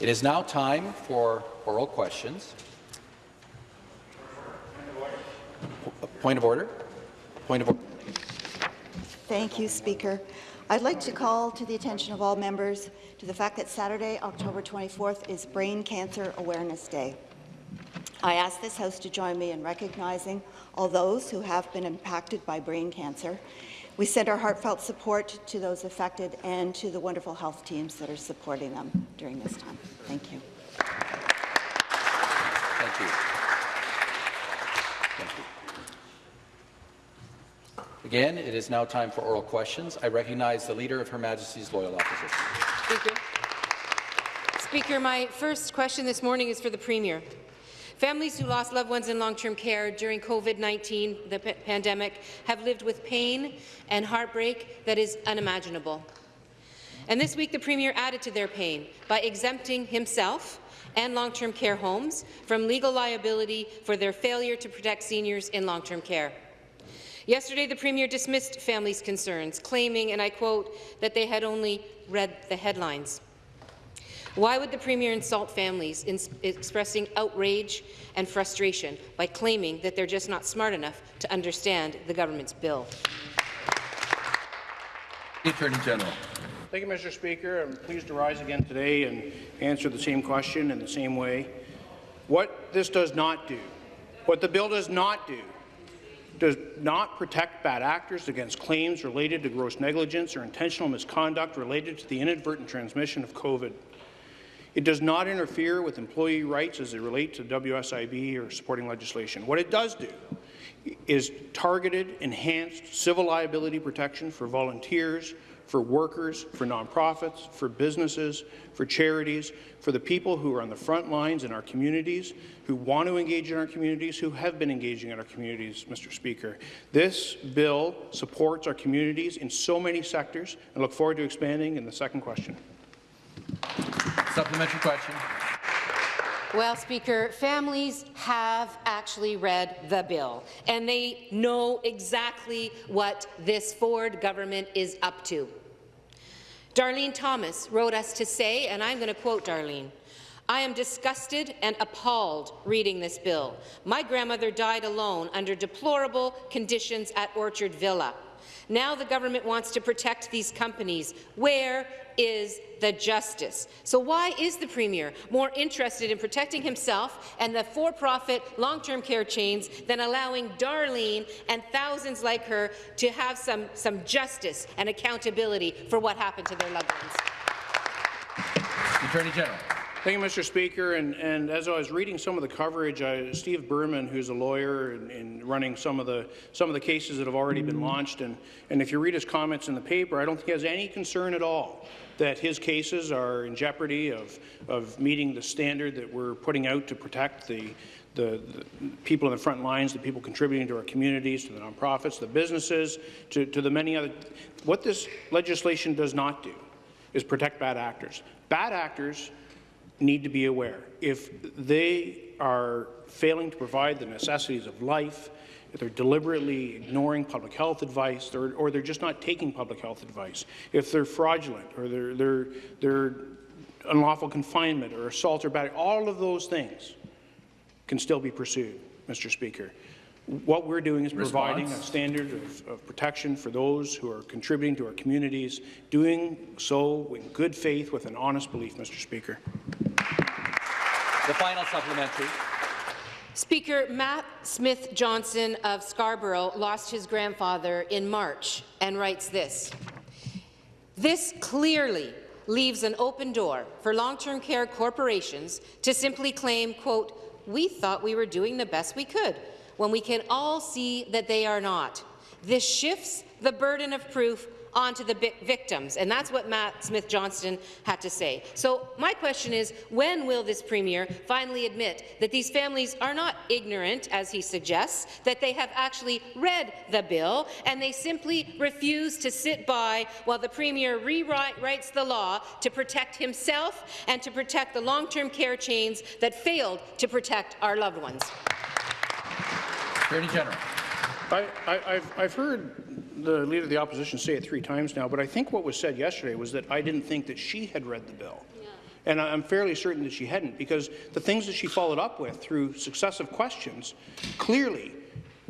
It is now time for oral questions. Point of order. Point of order. Thank you, Speaker. I'd like to call to the attention of all members to the fact that Saturday, October 24th, is Brain Cancer Awareness Day. I ask this House to join me in recognizing all those who have been impacted by brain cancer. We send our heartfelt support to those affected and to the wonderful health teams that are supporting them during this time. Thank you. Thank you. Thank you. Again, it is now time for oral questions. I recognize the Leader of Her Majesty's Loyal Opposition. Speaker. Speaker, my first question this morning is for the Premier. Families who lost loved ones in long-term care during COVID-19, the pandemic, have lived with pain and heartbreak that is unimaginable. And this week, the Premier added to their pain by exempting himself and long-term care homes from legal liability for their failure to protect seniors in long-term care. Yesterday, the Premier dismissed families' concerns, claiming, and I quote, that they had only read the headlines. Why would the Premier insult families in expressing outrage and frustration by claiming that they're just not smart enough to understand the government's bill? Attorney General. Thank you, Mr. Speaker. I'm pleased to rise again today and answer the same question in the same way. What this does not do, what the bill does not do, does not protect bad actors against claims related to gross negligence or intentional misconduct related to the inadvertent transmission of COVID. It does not interfere with employee rights as they relate to WSIB or supporting legislation. What it does do is targeted, enhanced civil liability protection for volunteers, for workers, for nonprofits, for businesses, for charities, for the people who are on the front lines in our communities, who want to engage in our communities, who have been engaging in our communities, Mr. Speaker. This bill supports our communities in so many sectors. I look forward to expanding in the second question. Supplementary question. Well, Speaker, families have actually read the bill, and they know exactly what this Ford government is up to. Darlene Thomas wrote us to say, and I'm going to quote Darlene, I am disgusted and appalled reading this bill. My grandmother died alone under deplorable conditions at Orchard Villa. Now the government wants to protect these companies. Where is the justice? So why is the Premier more interested in protecting himself and the for-profit long-term care chains than allowing Darlene and thousands like her to have some, some justice and accountability for what happened to their loved ones? Attorney General. Thank you, Mr. Speaker. And, and, as I was reading some of the coverage, uh, Steve Berman, who's a lawyer and, and, running some of the some of the cases that have already been launched, and, and if you read his comments in the paper, I don't think he has any concern at all that his cases are in jeopardy of, of meeting the standard that we're putting out to protect the, the, the, people in the front lines, the people contributing to our communities, to the nonprofits, the businesses, to, to the many other. What this legislation does not do is protect bad actors. Bad actors need to be aware. If they are failing to provide the necessities of life, if they're deliberately ignoring public health advice, or, or they're just not taking public health advice, if they're fraudulent, or they're, they're, they're unlawful confinement, or assault or battery, all of those things can still be pursued, Mr. Speaker. What we're doing is Response. providing a standard of, of, protection for those who are contributing to our communities, doing so in good faith with an honest belief, Mr. Speaker. The final supplementary. Speaker, Matt Smith Johnson of Scarborough lost his grandfather in March and writes this. This clearly leaves an open door for long-term care corporations to simply claim, quote, we thought we were doing the best we could, when we can all see that they are not. This shifts the burden of proof onto the victims, and that's what Matt Smith Johnston had to say. So my question is, when will this Premier finally admit that these families are not ignorant, as he suggests, that they have actually read the bill, and they simply refuse to sit by while the Premier rewrites the law to protect himself and to protect the long-term care chains that failed to protect our loved ones? Attorney General. I, have heard the Leader of the Opposition say it three times now, but I think what was said yesterday was that I didn't think that she had read the bill. Yeah. And I'm fairly certain that she hadn't, because the things that she followed up with through successive questions clearly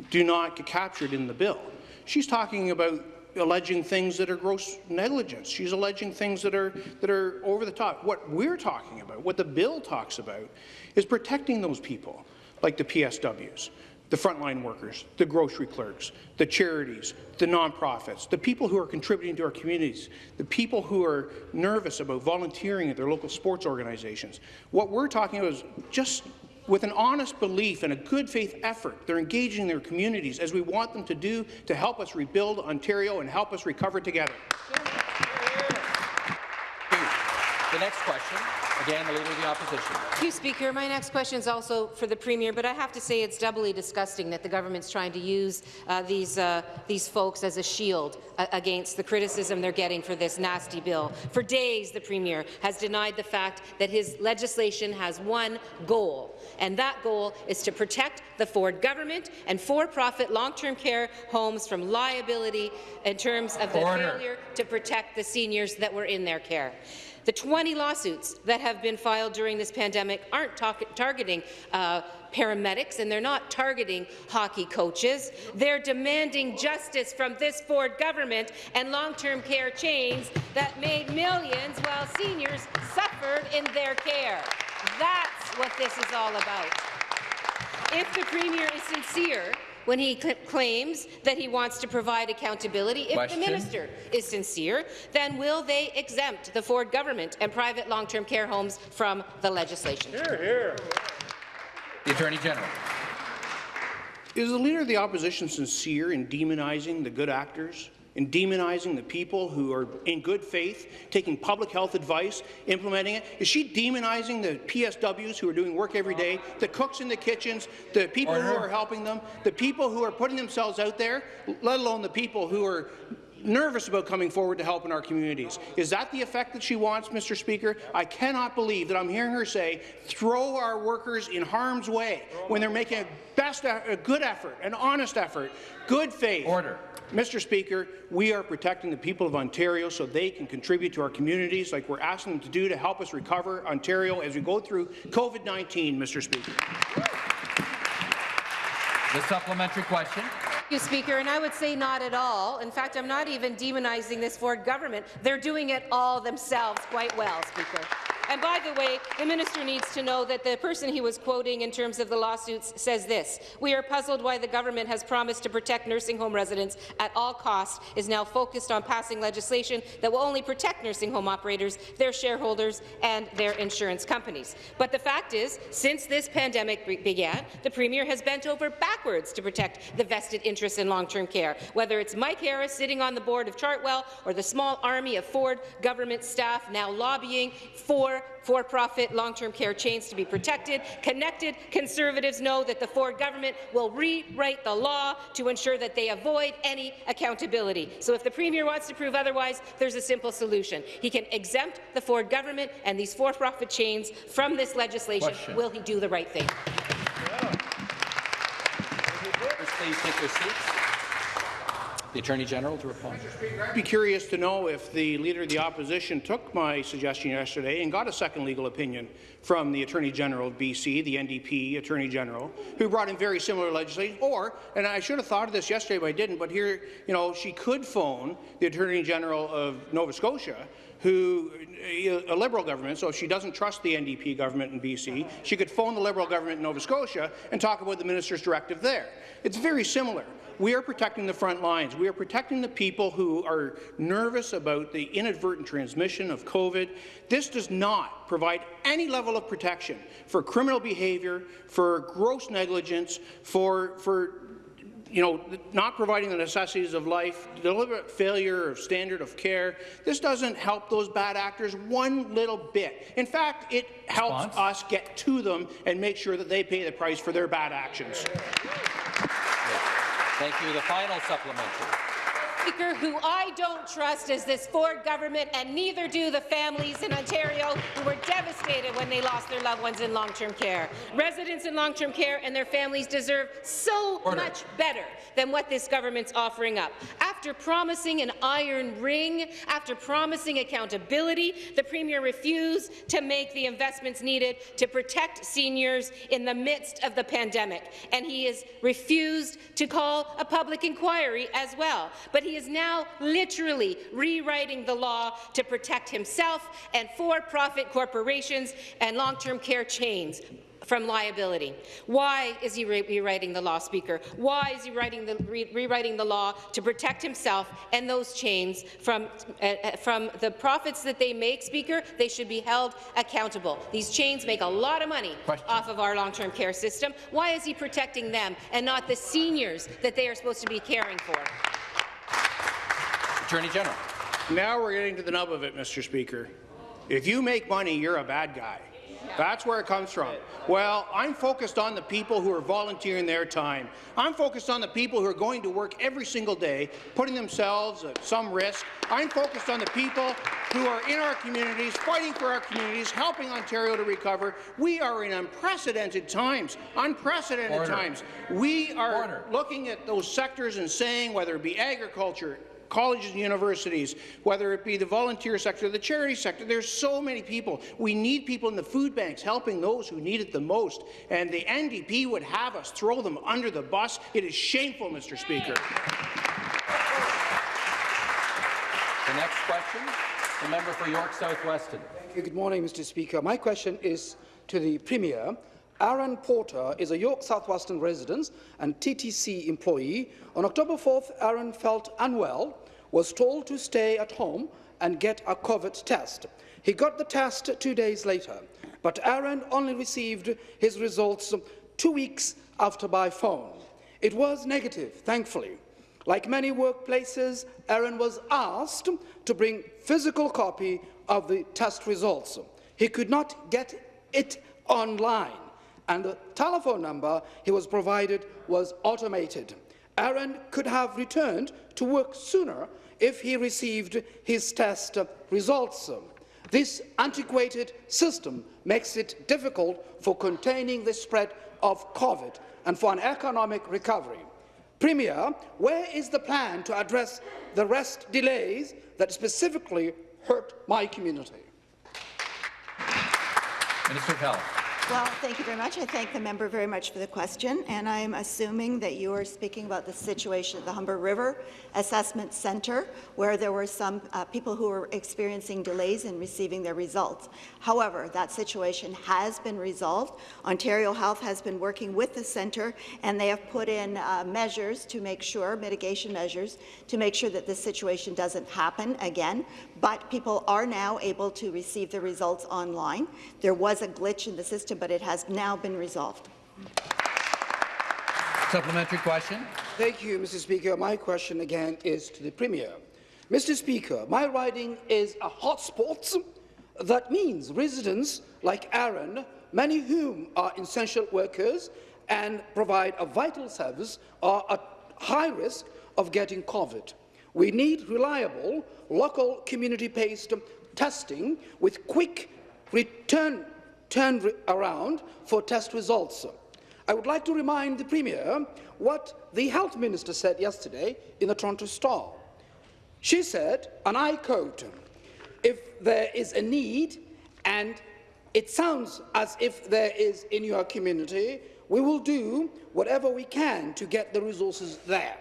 do not get captured in the bill. She's talking about alleging things that are gross negligence. She's alleging things that are, that are over the top. What we're talking about, what the bill talks about, is protecting those people, like the PSWs, the frontline workers, the grocery clerks, the charities, the nonprofits, the people who are contributing to our communities, the people who are nervous about volunteering at their local sports organizations. What we're talking about is just with an honest belief and a good faith effort, they're engaging their communities as we want them to do to help us rebuild Ontario and help us recover together. The next question, again, the Leader of the Opposition. Thank you, Speaker. My next question is also for the Premier, but I have to say it's doubly disgusting that the government's trying to use uh, these, uh, these folks as a shield uh, against the criticism they're getting for this nasty bill. For days, the Premier has denied the fact that his legislation has one goal, and that goal is to protect the Ford government and for-profit long-term care homes from liability in terms of the Order. failure to protect the seniors that were in their care. The 20 lawsuits that have been filed during this pandemic aren't targeting uh, paramedics and they're not targeting hockey coaches. They're demanding justice from this Ford government and long-term care chains that made millions while seniors suffered in their care. That's what this is all about. If the Premier is sincere when he claims that he wants to provide accountability, if Question. the minister is sincere, then will they exempt the Ford government and private long-term care homes from the legislation? Hear, hear. The Attorney General. Is the Leader of the Opposition sincere in demonizing the good actors, in demonizing the people who are in good faith, taking public health advice, implementing it? Is she demonizing the PSWs who are doing work every day, the cooks in the kitchens, the people who are helping them, the people who are putting themselves out there, let alone the people who are nervous about coming forward to help in our communities. Is that the effect that she wants, Mr. Speaker? I cannot believe that I'm hearing her say, throw our workers in harm's way when they're making a best, a good effort, an honest effort, good faith. Order. Mr. Speaker, we are protecting the people of Ontario so they can contribute to our communities like we're asking them to do to help us recover Ontario as we go through COVID-19, Mr. Speaker. The supplementary question. Thank you, Speaker, and I would say not at all. In fact, I'm not even demonizing this Ford government. They're doing it all themselves quite well, Speaker. And by the way, the minister needs to know that the person he was quoting in terms of the lawsuits says this, we are puzzled why the government has promised to protect nursing home residents at all costs, is now focused on passing legislation that will only protect nursing home operators, their shareholders, and their insurance companies. But the fact is, since this pandemic be- began, the Premier has bent over backwards to protect the vested interests in long-term care, whether it's Mike Harris sitting on the board of Chartwell or the small army of Ford government staff now lobbying for for-profit long-term care chains to be protected. Connected Conservatives know that the Ford government will rewrite the law to ensure that they avoid any accountability. So if the Premier wants to prove otherwise, there's a simple solution. He can exempt the Ford government and these for-profit chains from this legislation. Question. Will he do the right thing? Members, Please take your seats. The Attorney General to respond. I'd be curious to know if the Leader of the Opposition took my suggestion yesterday and got a second legal opinion from the Attorney General of BC, the NDP Attorney General, who brought in very similar legislation, or, and I should have thought of this yesterday, but I didn't, but here, you know, she could phone the Attorney General of Nova Scotia, who, a Liberal government, so if she doesn't trust the NDP government in BC, she could phone the Liberal government in Nova Scotia and talk about the minister's directive there. It's very similar. We are protecting the front lines. We are protecting the people who are nervous about the inadvertent transmission of COVID. This does not provide any level of protection for criminal behaviour, for gross negligence, for, for you know, not providing the necessities of life, deliberate failure of standard of care. This doesn't help those bad actors one little bit. In fact, it helps Response? us get to them and make sure that they pay the price for their bad actions. Thank you. The final supplementary. Speaker, who I don't trust is this Ford government, and neither do the families in Ontario who were devastated devastated when they lost their loved ones in long-term care. Residents in long-term care and their families deserve so Order. much better than what this government's offering up. After promising an iron ring, after promising accountability, the Premier refused to make the investments needed to protect seniors in the midst of the pandemic, and he has refused to call a public inquiry as well. But he is now literally rewriting the law to protect himself and for-profit corporations and long-term care chains from liability. Why is he re rewriting the law, Speaker? Why is he writing the, re rewriting the law to protect himself and those chains from, uh, uh, from the profits that they make, Speaker? They should be held accountable. These chains make a lot of money Question. off of our long-term care system. Why is he protecting them and not the seniors that they are supposed to be caring for? Attorney General. Now we're getting to the nub of it, Mr. Speaker. If you make money, you're a bad guy. That's where it comes from. Well, I'm focused on the people who are volunteering their time. I'm focused on the people who are going to work every single day, putting themselves at some risk. I'm focused on the people who are in our communities, fighting for our communities, helping Ontario to recover. We are in unprecedented times, unprecedented Order. times. We are Order. looking at those sectors and saying, whether it be agriculture, colleges and universities, whether it be the volunteer sector, the charity sector. There's so many people. We need people in the food banks helping those who need it the most. And the NDP would have us throw them under the bus. It is shameful, Mr. Speaker. The next question, the member for York South Weston. Thank you. Good morning, Mr. Speaker. My question is to the Premier. Aaron Porter is a York South Weston resident and TTC employee. On October 4th, Aaron felt unwell, was told to stay at home and get a COVID test. He got the test two days later, but Aaron only received his results two weeks after by phone. It was negative, thankfully. Like many workplaces, Aaron was asked to bring physical copy of the test results. He could not get it online, and the telephone number he was provided was automated. Aaron could have returned to work sooner if he received his test results. This antiquated system makes it difficult for containing the spread of COVID and for an economic recovery. Premier, where is the plan to address the rest delays that specifically hurt my community? Minister of Health. Well, thank you very much. I thank the member very much for the question, and I'm assuming that you are speaking about the situation at the Humber River Assessment Centre, where there were some uh, people who were experiencing delays in receiving their results. However, that situation has been resolved. Ontario Health has been working with the centre, and they have put in uh, measures to make sure, mitigation measures, to make sure that this situation doesn't happen again. But people are now able to receive the results online. There was a glitch in the system, but it has now been resolved. Supplementary question. Thank you, Mr. Speaker. My question again is to the Premier. Mr. Speaker, my riding is a hotspot. That means residents like Aaron, many of whom are essential workers and provide a vital service, are at high risk of getting COVID. We need reliable, local, community-based testing with quick return turn around for test results. I would like to remind the Premier what the Health Minister said yesterday in the Toronto Star. She said, and I quote, if there is a need and it sounds as if there is in your community, we will do whatever we can to get the resources there.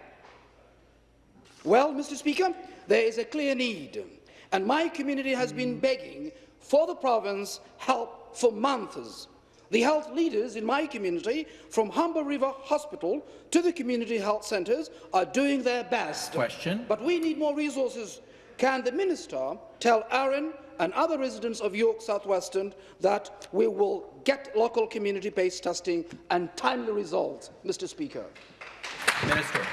Well, Mr. Speaker, there is a clear need, and my community has been hmm. begging for the province help for months. The health leaders in my community, from Humber River Hospital to the community health centres, are doing their best. Question. But we need more resources. Can the minister tell Aaron and other residents of York South Weston that we will get local community-based testing and timely results, Mr. Speaker? Minister.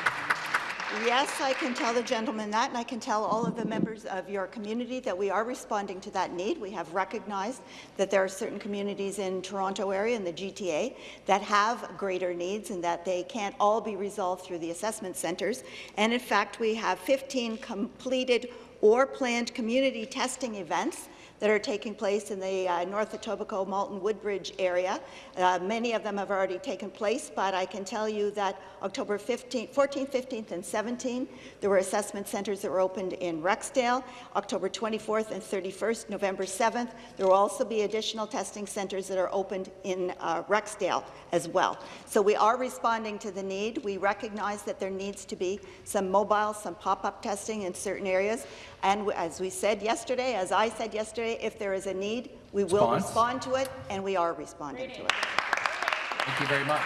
Yes, I can tell the gentleman that, and I can tell all of the members of your community that we are responding to that need. We have recognized that there are certain communities in Toronto area and the GTA that have greater needs and that they can't all be resolved through the assessment centres. And in fact, we have 15 completed or planned community testing events that are taking place in the uh, North Etobicoke Malton Woodbridge area. Uh, many of them have already taken place, but I can tell you that October 15th, 14th, 15th, and 17th, there were assessment centres that were opened in Rexdale. October 24th and 31st, November 7th, there will also be additional testing centres that are opened in uh, Rexdale as well. So we are responding to the need. We recognize that there needs to be some mobile, some pop-up testing in certain areas. And as we said yesterday, as I said yesterday, if there is a need, we will respond to it, and we are responding to it. Thank you very much.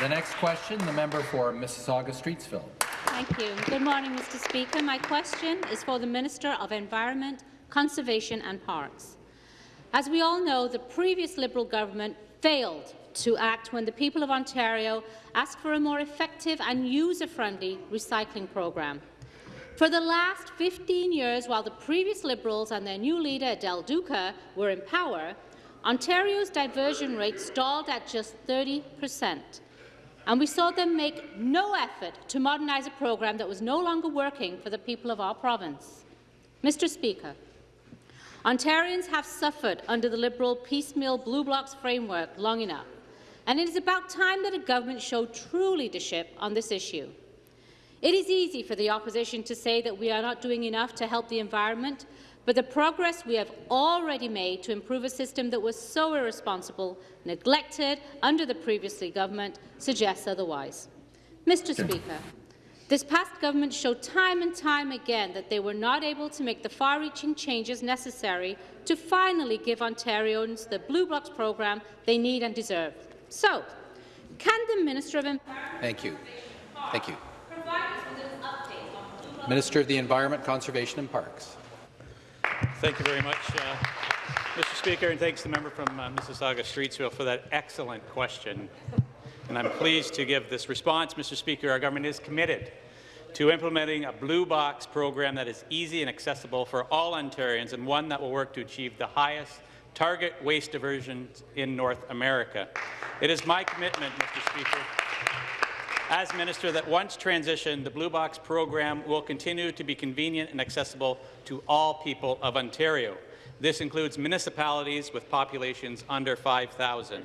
The next question, the member for Mississauga-Streetsville. Thank you. Good morning, Mr. Speaker. My question is for the Minister of Environment, Conservation and Parks. As we all know, the previous Liberal government failed to act when the people of Ontario asked for a more effective and user-friendly recycling program. For the last 15 years, while the previous Liberals and their new leader, Adele Duca, were in power, Ontario's diversion rate stalled at just 30 per cent and we saw them make no effort to modernise a program that was no longer working for the people of our province. Mr Speaker, Ontarians have suffered under the Liberal piecemeal Blue Box framework long enough, and it is about time that a government showed true leadership on this issue. It is easy for the opposition to say that we are not doing enough to help the environment, but the progress we have already made to improve a system that was so irresponsible, neglected under the previous government, suggests otherwise. Mr Speaker, this past government showed time and time again that they were not able to make the far-reaching changes necessary to finally give Ontarians the Blue Box program they need and deserve. So, can the Minister of Environment Thank you. Thank you. Minister of the Environment, Conservation and Parks. Thank you very much, uh, Mr. Speaker, and thanks to the member from uh, Mississauga Streetsville for that excellent question. And I'm pleased to give this response, Mr. Speaker. Our government is committed to implementing a blue box program that is easy and accessible for all Ontarians and one that will work to achieve the highest target waste diversion in North America. It is my commitment, Mr. Speaker, as minister that once transitioned, the Blue Box program will continue to be convenient and accessible to all people of Ontario. This includes municipalities with populations under 5,000.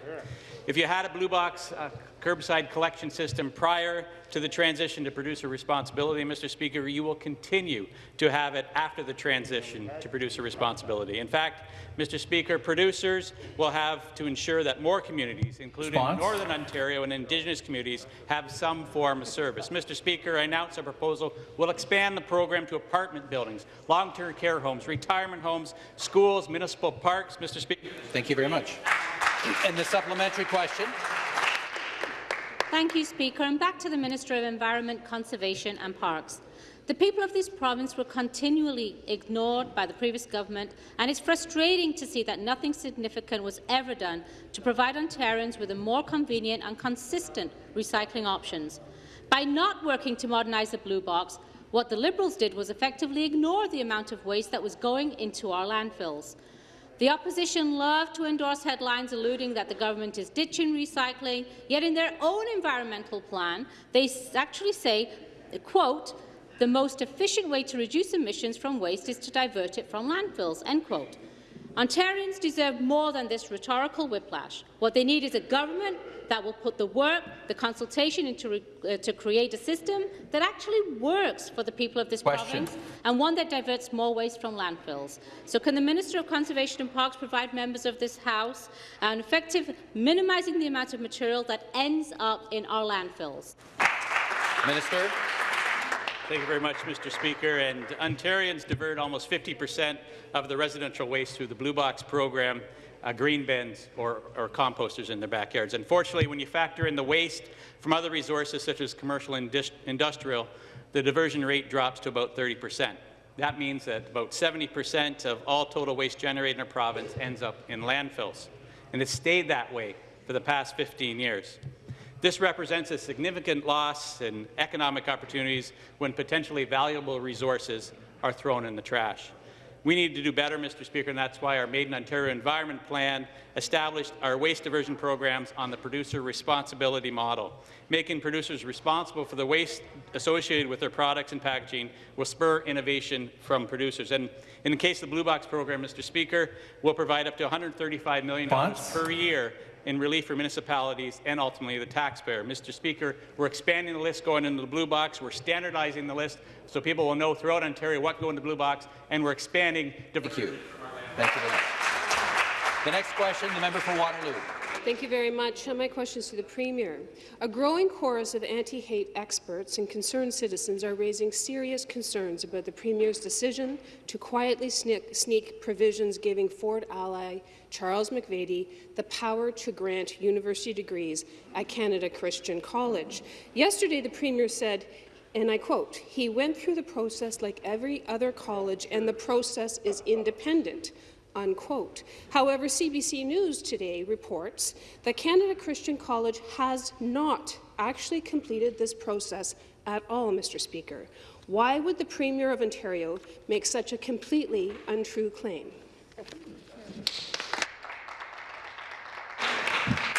If you had a Blue Box uh, curbside collection system prior to the transition to producer responsibility, Mr. Speaker, you will continue to have it after the transition to producer responsibility. In fact, Mr. Speaker, producers will have to ensure that more communities, including Response. Northern Ontario and Indigenous communities, have some form of service. Mr. Speaker, I announce a proposal will expand the program to apartment buildings, long-term care homes, retirement homes, schools, municipal parks. Mr. Speaker, Thank you very much. And the supplementary question. Thank you, Speaker. And back to the Minister of Environment, Conservation and Parks. The people of this province were continually ignored by the previous government, and it's frustrating to see that nothing significant was ever done to provide Ontarians with a more convenient and consistent recycling options. By not working to modernise the Blue Box, what the Liberals did was effectively ignore the amount of waste that was going into our landfills. The opposition love to endorse headlines alluding that the government is ditching recycling, yet in their own environmental plan, they actually say, quote, the most efficient way to reduce emissions from waste is to divert it from landfills, end quote. Ontarians deserve more than this rhetorical whiplash. What they need is a government that will put the work, the consultation into uh, to create a system that actually works for the people of this Question. province and one that diverts more waste from landfills. So can the Minister of Conservation and Parks provide members of this House an effective minimising the amount of material that ends up in our landfills? Minister. Thank you very much, Mr. Speaker. And Ontarians divert almost 50 percent of the residential waste through the Blue Box program, uh, green bins or, or composters in their backyards. Unfortunately, when you factor in the waste from other resources such as commercial and industrial, the diversion rate drops to about 30 percent. That means that about 70 percent of all total waste generated in our province ends up in landfills. And it's stayed that way for the past 15 years. This represents a significant loss in economic opportunities when potentially valuable resources are thrown in the trash. We need to do better, Mr. Speaker, and that's why our Made in Ontario Environment Plan established our waste diversion programs on the producer responsibility model. Making producers responsible for the waste associated with their products and packaging will spur innovation from producers. And in the case of the Blue Box program, Mr. Speaker, we'll provide up to $135 million Response? per year in relief for municipalities and ultimately the taxpayer. Mr. Speaker, we're expanding the list going into the blue box. We're standardizing the list so people will know throughout Ontario what go in the blue box, and we're expanding Thank you. Thank you very much. The next question, the member for Waterloo. Thank you very much. My question is to the Premier. A growing chorus of anti-hate experts and concerned citizens are raising serious concerns about the Premier's decision to quietly sneak, sneak provisions giving Ford ally Charles McVety the power to grant university degrees at Canada Christian College. Yesterday, the Premier said, and I quote, he went through the process like every other college and the process is independent unquote. However, CBC News today reports that Canada Christian College has not actually completed this process at all, Mr. Speaker. Why would the Premier of Ontario make such a completely untrue claim?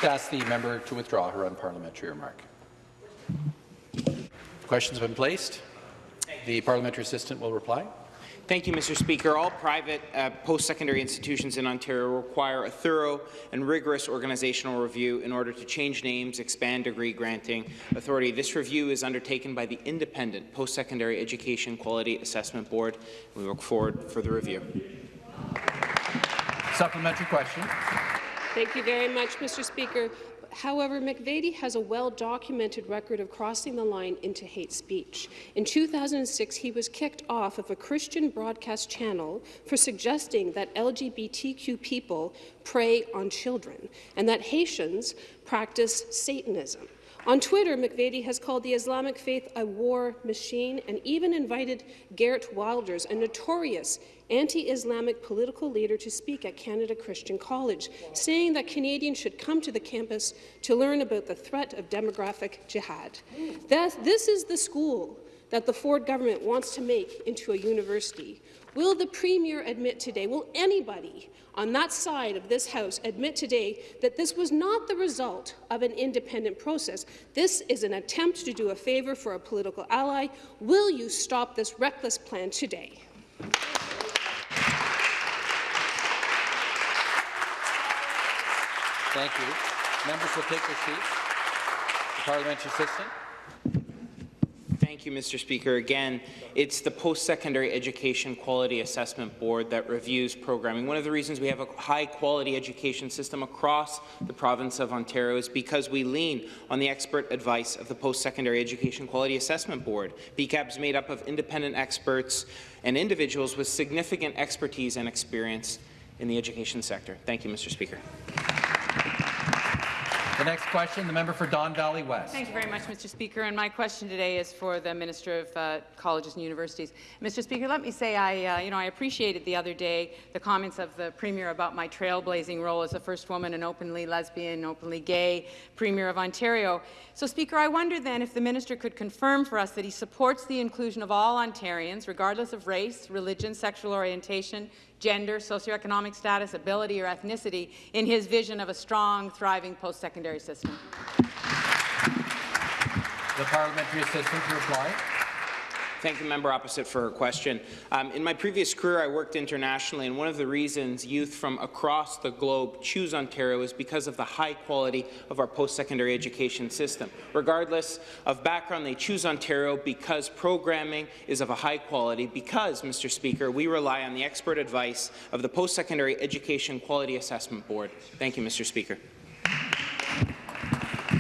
Ask the member to withdraw her unparliamentary remark. Questions have been placed. The parliamentary assistant will reply. Thank you, Mr. Speaker. All private uh, post-secondary institutions in Ontario require a thorough and rigorous organizational review in order to change names, expand degree granting authority. This review is undertaken by the independent Post-Secondary Education Quality Assessment Board. We look forward for the review. Supplementary question. Thank you very much, Mr. Speaker. However, McVety has a well-documented record of crossing the line into hate speech. In 2006, he was kicked off of a Christian broadcast channel for suggesting that LGBTQ people prey on children and that Haitians practice Satanism. On Twitter, McVety has called the Islamic faith a war machine and even invited Geert Wilders, a notorious anti-Islamic political leader, to speak at Canada Christian College, saying that Canadians should come to the campus to learn about the threat of demographic jihad. That, this is the school that the Ford government wants to make into a university. Will the Premier admit today, will anybody on that side of this House admit today that this was not the result of an independent process? This is an attempt to do a favour for a political ally. Will you stop this reckless plan today? Thank you. Members will take their seats. The parliamentary assistant. Thank you, Mr. Speaker. Again, it's the Post-Secondary Education Quality Assessment Board that reviews programming. One of the reasons we have a high-quality education system across the province of Ontario is because we lean on the expert advice of the Post-Secondary Education Quality Assessment Board. PEQAB is made up of independent experts and individuals with significant expertise and experience in the education sector. Thank you, Mr. Speaker. The next question, the member for Don Valley West. Thank you very much, Mr. Speaker. And my question today is for the Minister of uh, Colleges and Universities. Mr. Speaker, let me say I, uh, you know, I appreciated the other day the comments of the Premier about my trailblazing role as the first woman an openly lesbian, openly gay Premier of Ontario. So, Speaker, I wonder then if the Minister could confirm for us that he supports the inclusion of all Ontarians, regardless of race, religion, sexual orientation, gender, socioeconomic status, ability, or ethnicity in his vision of a strong, thriving post-secondary system. The parliamentary assistant to reply. Thank the member opposite for her question. Um, in my previous career, I worked internationally, and one of the reasons youth from across the globe choose Ontario is because of the high quality of our post-secondary education system. Regardless of background, they choose Ontario because programming is of a high quality, because, Mr. Speaker, we rely on the expert advice of the Post-Secondary Education Quality Assessment Board. Thank you, Mr. Speaker.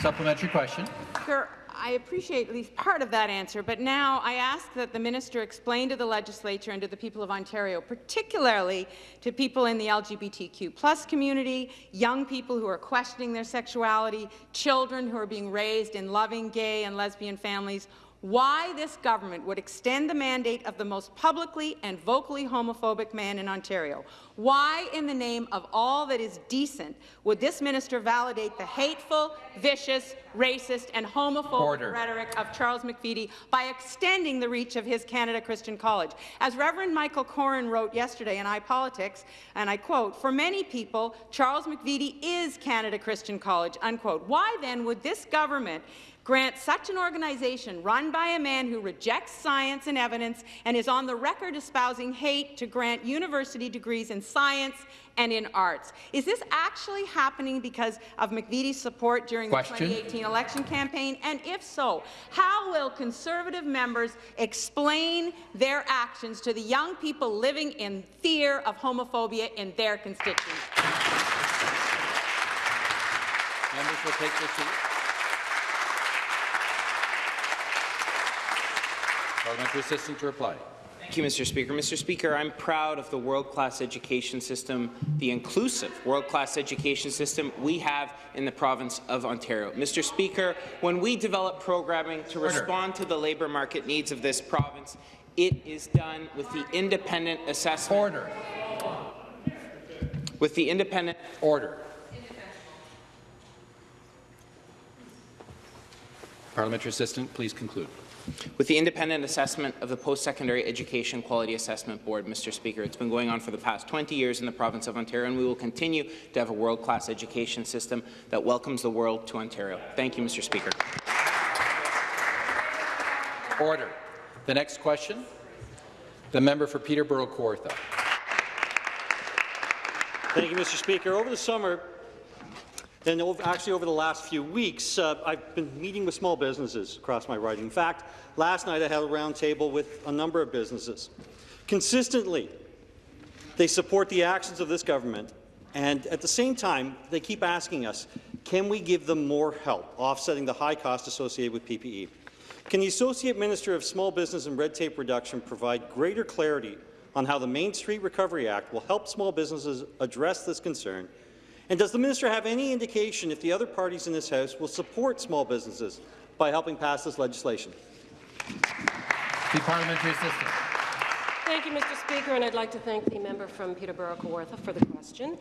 Supplementary question. Speaker, I appreciate at least part of that answer, but now I ask that the minister explain to the legislature and to the people of Ontario, particularly to people in the LGBTQ plus community, young people who are questioning their sexuality, children who are being raised in loving gay and lesbian families, why this government would extend the mandate of the most publicly and vocally homophobic man in Ontario. Why, in the name of all that is decent, would this minister validate the hateful, vicious, racist and homophobic Order. rhetoric of Charles McVety by extending the reach of his Canada Christian College? As Reverend Michael Coren wrote yesterday in iPolitics, and I quote, for many people, Charles McVety is Canada Christian College, unquote. Why then would this government grant such an organization run by a man who rejects science and evidence and is on the record espousing hate to grant university degrees in science and in arts. Is this actually happening because of McVety's support during Question. the 2018 election campaign? And if so, how will Conservative members explain their actions to the young people living in fear of homophobia in their constituency? Members will take their seats. Parliamentary assistant to reply. Thank you, Mr. Speaker. Mr. Speaker, I'm proud of the world-class education system, the inclusive world-class education system we have in the province of Ontario. Mr. Speaker, when we develop programming to respond to the labour market needs of this province, it is done with the independent assessment. Order. With the independent Order. Parliamentary assistant, please conclude. With the independent assessment of the Post-Secondary Education Quality Assessment Board, Mr. Speaker, it's been going on for the past 20 years in the province of Ontario, and we will continue to have a world-class education system that welcomes the world to Ontario. Thank you, Mr. Speaker. Order. The next question, the member for Peterborough Kawartha. Thank you, Mr. Speaker. Over the summer, and over, actually over the last few weeks, uh, I've been meeting with small businesses across my riding. In fact, last night I had a roundtable with a number of businesses. Consistently, they support the actions of this government, and at the same time, they keep asking us, can we give them more help offsetting the high cost associated with PPE? Can the Associate Minister of Small Business and Red Tape Reduction provide greater clarity on how the Main Street Recovery Act will help small businesses address this concern? And does the minister have any indication if the other parties in this House will support small businesses by helping pass this legislation? The parliamentary assistant. Thank you, Mr. Speaker, and I'd like to thank the member from Peterborough Kawartha for the question.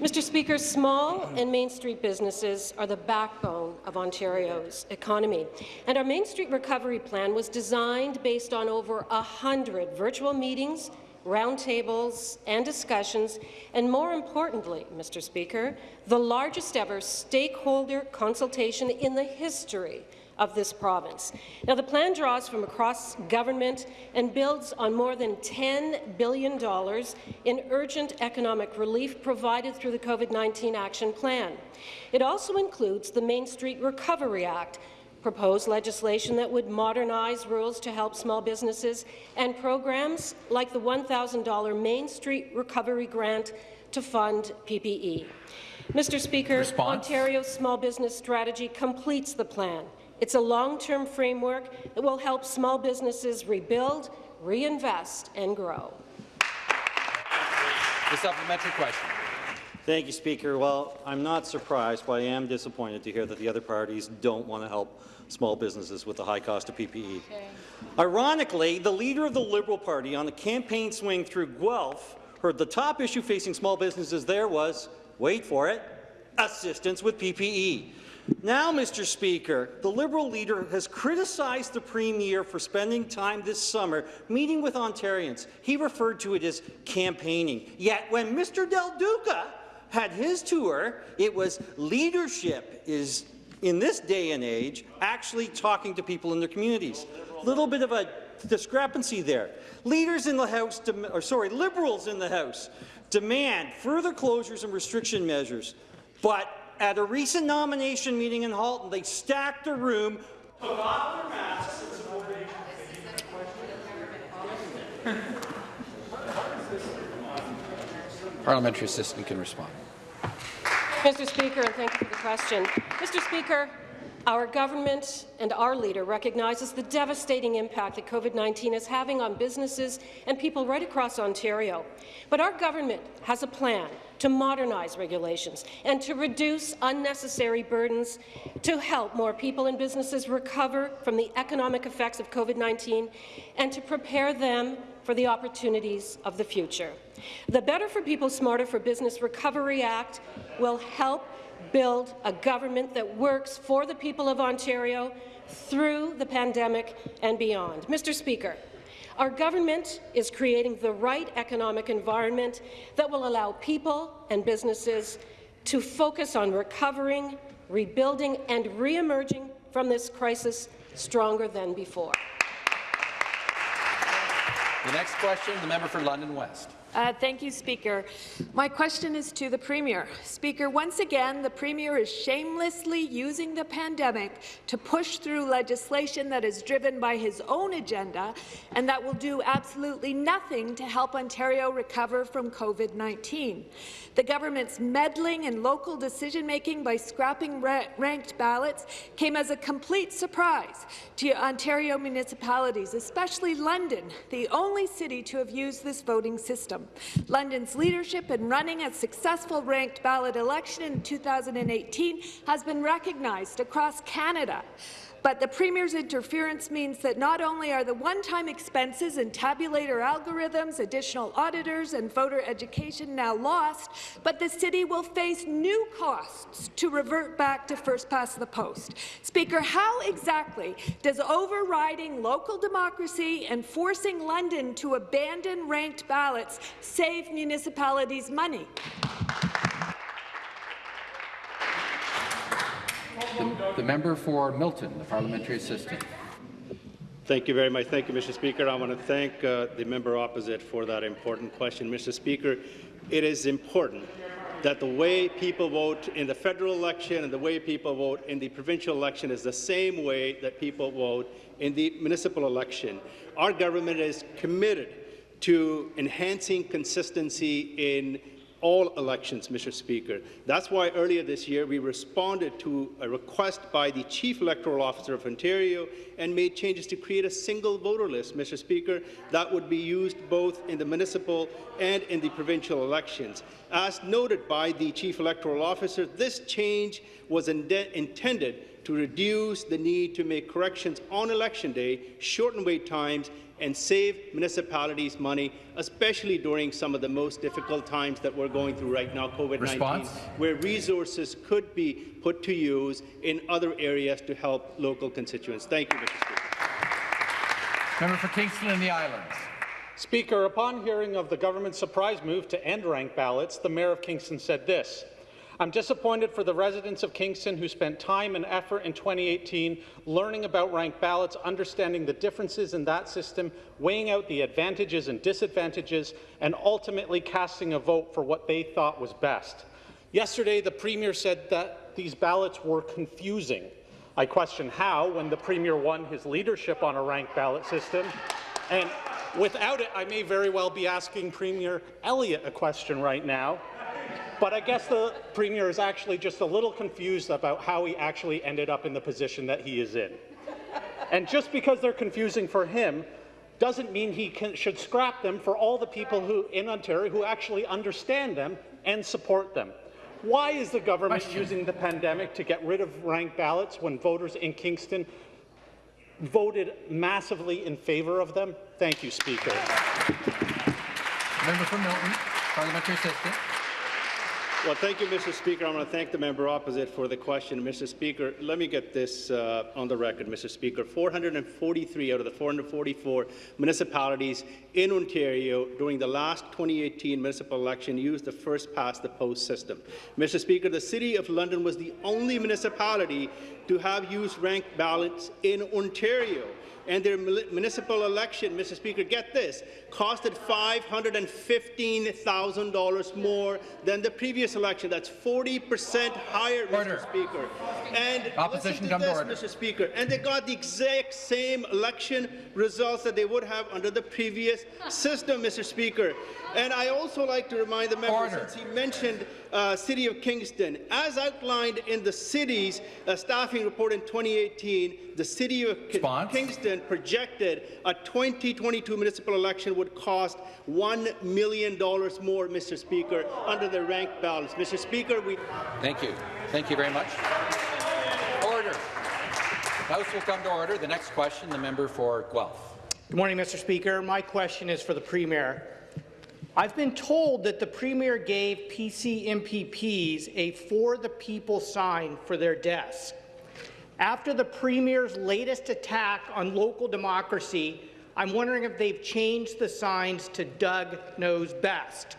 Mr. Speaker, small and Main Street businesses are the backbone of Ontario's economy, and our Main Street Recovery Plan was designed based on over 100 virtual meetings, roundtables and discussions, and more importantly, Mr. Speaker, the largest ever stakeholder consultation in the history of this province. Now, the plan draws from across government and builds on more than $10 billion in urgent economic relief provided through the COVID-19 Action Plan. It also includes the Main Street Recovery Act, proposed legislation that would modernize rules to help small businesses, and programs like the $1,000 Main Street Recovery Grant to fund PPE. Mr. Speaker, Response? Ontario's small business strategy completes the plan. It's a long-term framework that will help small businesses rebuild, reinvest and grow. The supplementary question. Thank you, Speaker. Well, I'm not surprised, but I am disappointed to hear that the other parties don't want to help small businesses with the high cost of PPE. Ironically, the leader of the Liberal Party on the campaign swing through Guelph heard the top issue facing small businesses there was, wait for it, assistance with PPE. Now, Mr. Speaker, the Liberal leader has criticized the Premier for spending time this summer meeting with Ontarians. He referred to it as campaigning. Yet when Mr. Del Duca had his tour, it was leadership is, in this day and age, actually talking to people in their communities. A little bit of a discrepancy there. Leaders in the House, or sorry, Liberals in the House, demand further closures and restriction measures, but at a recent nomination meeting in Halton, they stacked a room, took off their masks, and supported Parliamentary assistant can respond. Mr. Speaker, and thank you for the question. Mr. Speaker, Our government and our leader recognizes the devastating impact that COVID-19 is having on businesses and people right across Ontario. But our government has a plan to modernize regulations and to reduce unnecessary burdens to help more people and businesses recover from the economic effects of COVID-19 and to prepare them for the opportunities of the future. The Better for People, Smarter for Business Recovery Act will help build a government that works for the people of Ontario through the pandemic and beyond. Mr. Speaker, our government is creating the right economic environment that will allow people and businesses to focus on recovering, rebuilding and re-emerging from this crisis stronger than before. The next question, the member for London West. Uh, thank you, Speaker. My question is to the Premier. Speaker, once again, the Premier is shamelessly using the pandemic to push through legislation that is driven by his own agenda and that will do absolutely nothing to help Ontario recover from COVID-19. The government's meddling in local decision-making by scrapping ra ranked ballots came as a complete surprise to Ontario municipalities, especially London, the only city to have used this voting system. London's leadership in running a successful ranked ballot election in 2018 has been recognized across Canada. But the Premier's interference means that not only are the one-time expenses and tabulator algorithms, additional auditors and voter education now lost, but the city will face new costs to revert back to first past the post. Speaker, how exactly does overriding local democracy and forcing London to abandon ranked ballots save municipalities money? The, the member for Milton, the parliamentary assistant. Thank you very much. Thank you, Mr. Speaker. I want to thank uh, the member opposite for that important question. Mr. Speaker, it is important that the way people vote in the federal election and the way people vote in the provincial election is the same way that people vote in the municipal election. Our government is committed to enhancing consistency in all elections, Mr. Speaker. That's why earlier this year we responded to a request by the Chief Electoral Officer of Ontario and made changes to create a single voter list, Mr. Speaker, that would be used both in the municipal and in the provincial elections. As noted by the Chief Electoral Officer, this change was in intended to reduce the need to make corrections on election day, shorten wait times, and save municipalities money, especially during some of the most difficult times that we're going through right now, COVID-19, where resources could be put to use in other areas to help local constituents. Thank you, Mr. Speaker. Member for Kingston and the Islands. Speaker, upon hearing of the government's surprise move to end ranked ballots, the Mayor of Kingston said this. I'm disappointed for the residents of Kingston who spent time and effort in 2018 learning about ranked ballots, understanding the differences in that system, weighing out the advantages and disadvantages, and ultimately casting a vote for what they thought was best. Yesterday, the Premier said that these ballots were confusing. I question how when the Premier won his leadership on a ranked ballot system. And without it, I may very well be asking Premier Elliott a question right now. But I guess the Premier is actually just a little confused about how he actually ended up in the position that he is in. And just because they're confusing for him doesn't mean he can, should scrap them for all the people who, in Ontario who actually understand them and support them. Why is the government Question. using the pandemic to get rid of ranked ballots when voters in Kingston voted massively in favour of them? Thank you, Speaker. Member from Milton, parliamentary assistant. Well, thank you, Mr. Speaker. I want to thank the member opposite for the question. Mr. Speaker, let me get this uh, on the record, Mr. Speaker. 443 out of the 444 municipalities in Ontario during the last 2018 municipal election used the first past the post system. Mr. Speaker, the City of London was the only municipality to have used ranked ballots in Ontario and their municipal election, Mr. Speaker, get this, costed $515,000 more than the previous election. That's 40 percent higher, order. Mr. Speaker. And Opposition listen to this, order. Mr. Speaker, and they got the exact same election results that they would have under the previous system, Mr. Speaker. And I also like to remind the member, order. since he mentioned uh, City of Kingston. As outlined in the city's uh, staffing report in 2018, the City of Ki- Kingston projected a 2022 municipal election would cost $1 million more, Mr. Speaker, under the ranked ballots. Mr. Speaker, we... Thank you. Thank you very much. Order. House will come to order. The next question, the member for Guelph. Good morning, Mr. Speaker. My question is for the Premier. I've been told that the Premier gave PC MPPs a For the People sign for their desk. After the Premier's latest attack on local democracy, I'm wondering if they've changed the signs to Doug Knows Best.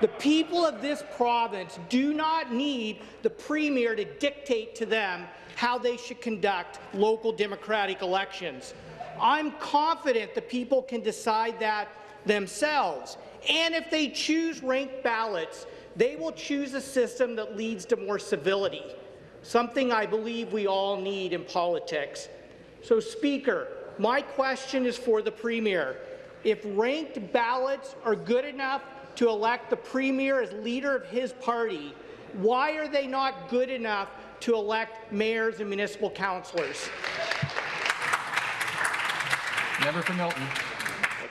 The people of this province do not need the Premier to dictate to them how they should conduct local democratic elections. I'm confident the people can decide that themselves. And if they choose ranked ballots, they will choose a system that leads to more civility, something I believe we all need in politics. So, Speaker, my question is for the Premier. If ranked ballots are good enough to elect the Premier as leader of his party, why are they not good enough to elect mayors and municipal councillors? Member for Milton.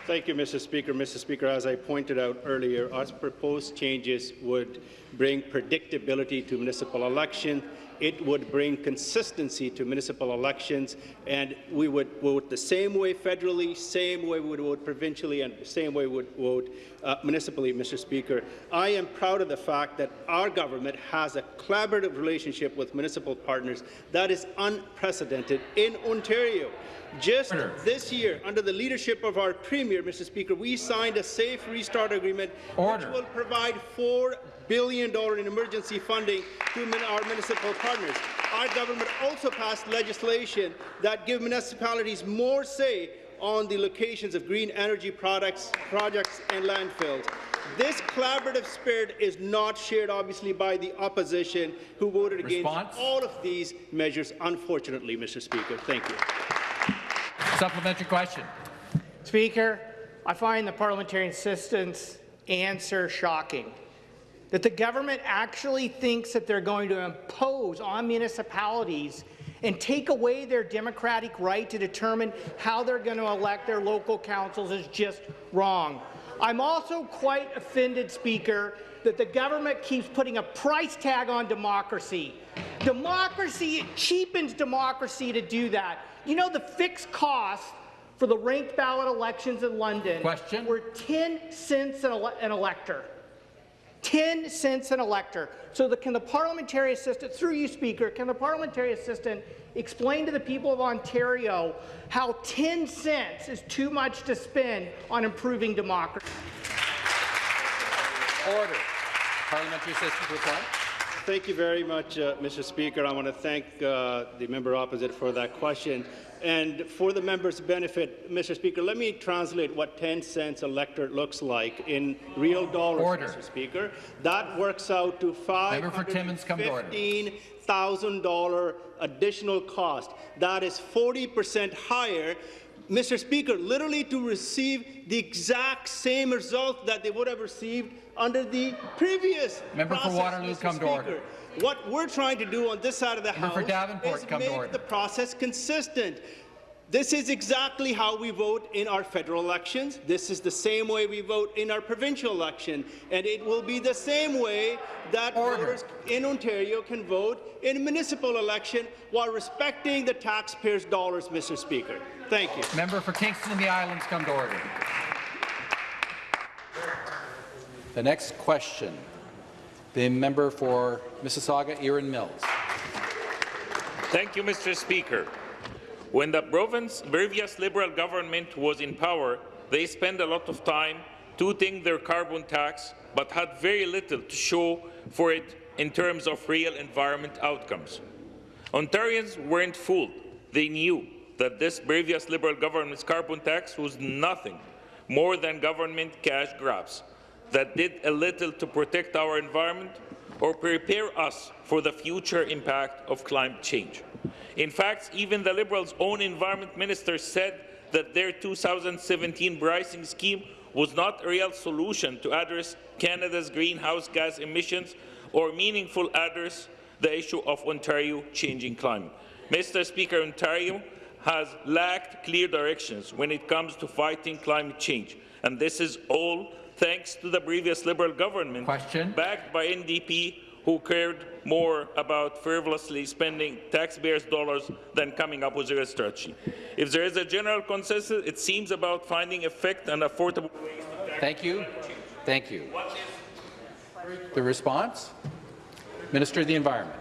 Thank you, Mr. Speaker. Mr. Speaker, as I pointed out earlier, our proposed changes would bring predictability to municipal election. It would bring consistency to municipal elections, and we would vote the same way federally, same way we would vote provincially, and the same way we would vote uh, municipally, Mr. Speaker. I am proud of the fact that our government has a collaborative relationship with municipal partners that is unprecedented in Ontario. Just this year, under the leadership of our Premier, Mr. Speaker, we signed a Safe Restart Agreement Order. which will provide $4 billion in emergency funding to our municipal partners. Our government also passed legislation that give municipalities more say on the locations of green energy products, projects and landfills. This collaborative spirit is not shared, obviously, by the opposition, who voted Response? against all of these measures, unfortunately, Mr. Speaker. Thank you. Supplementary question. Speaker, I find the parliamentary assistant's answer shocking. That the government actually thinks that they're going to impose on municipalities and take away their democratic right to determine how they're going to elect their local councils is just wrong. I'm also quite offended, Speaker, that the government keeps putting a price tag on democracy. Democracy, it cheapens democracy to do that. You know the fixed cost for the ranked ballot elections in London Question? were 10 cents an, ele an elector. 10 cents an elector. So the, can the parliamentary assistant, through you, Speaker, can the parliamentary assistant explain to the people of Ontario how 10 cents is too much to spend on improving democracy? Order. Parliamentary assistant reply. Thank you very much, uh, Mr. Speaker. I want to thank uh, the member opposite for that question. And for the member's benefit, Mr. Speaker, let me translate what 10 cents a lector looks like in real dollars, Order. Mr. Speaker. That works out to Member for Timmins, come to order. $515,000 additional cost. That is 40 percent higher Mr. Speaker, literally to receive the exact same result that they would have received under the previous Member for process, Waterloo, Mr. come to Speaker. order. What we're trying to do on this side of the Member House is make the process consistent. This is exactly how we vote in our federal elections. This is the same way we vote in our provincial election. And it will be the same way that voters in Ontario can vote in a municipal election while respecting the taxpayers' dollars, Mr. Speaker. Thank you. Member for Kingston and the Islands, come to order. The next question, the member for Mississauga, Erin Mills. Thank you, Mr. Speaker. When the province previous Liberal government was in power, they spent a lot of time tooting their carbon tax, but had very little to show for it in terms of real environment outcomes. Ontarians weren't fooled. They knew that this previous Liberal government's carbon tax was nothing more than government cash grabs that did a little to protect our environment or prepare us for the future impact of climate change. In fact, even the Liberals' own environment minister said that their 2017 pricing scheme was not a real solution to address Canada's greenhouse gas emissions or meaningful address the issue of Ontario changing climate. Mr. Speaker, Ontario has lacked clear directions when it comes to fighting climate change, and this is all thanks to the previous Liberal government, Question. backed by NDP, who cared more about frivolously spending taxpayers' dollars than coming up with a strategy. If there is a general consensus, it seems about finding effective and affordable ways to Thank you. Thank you. The response? Minister of the Environment.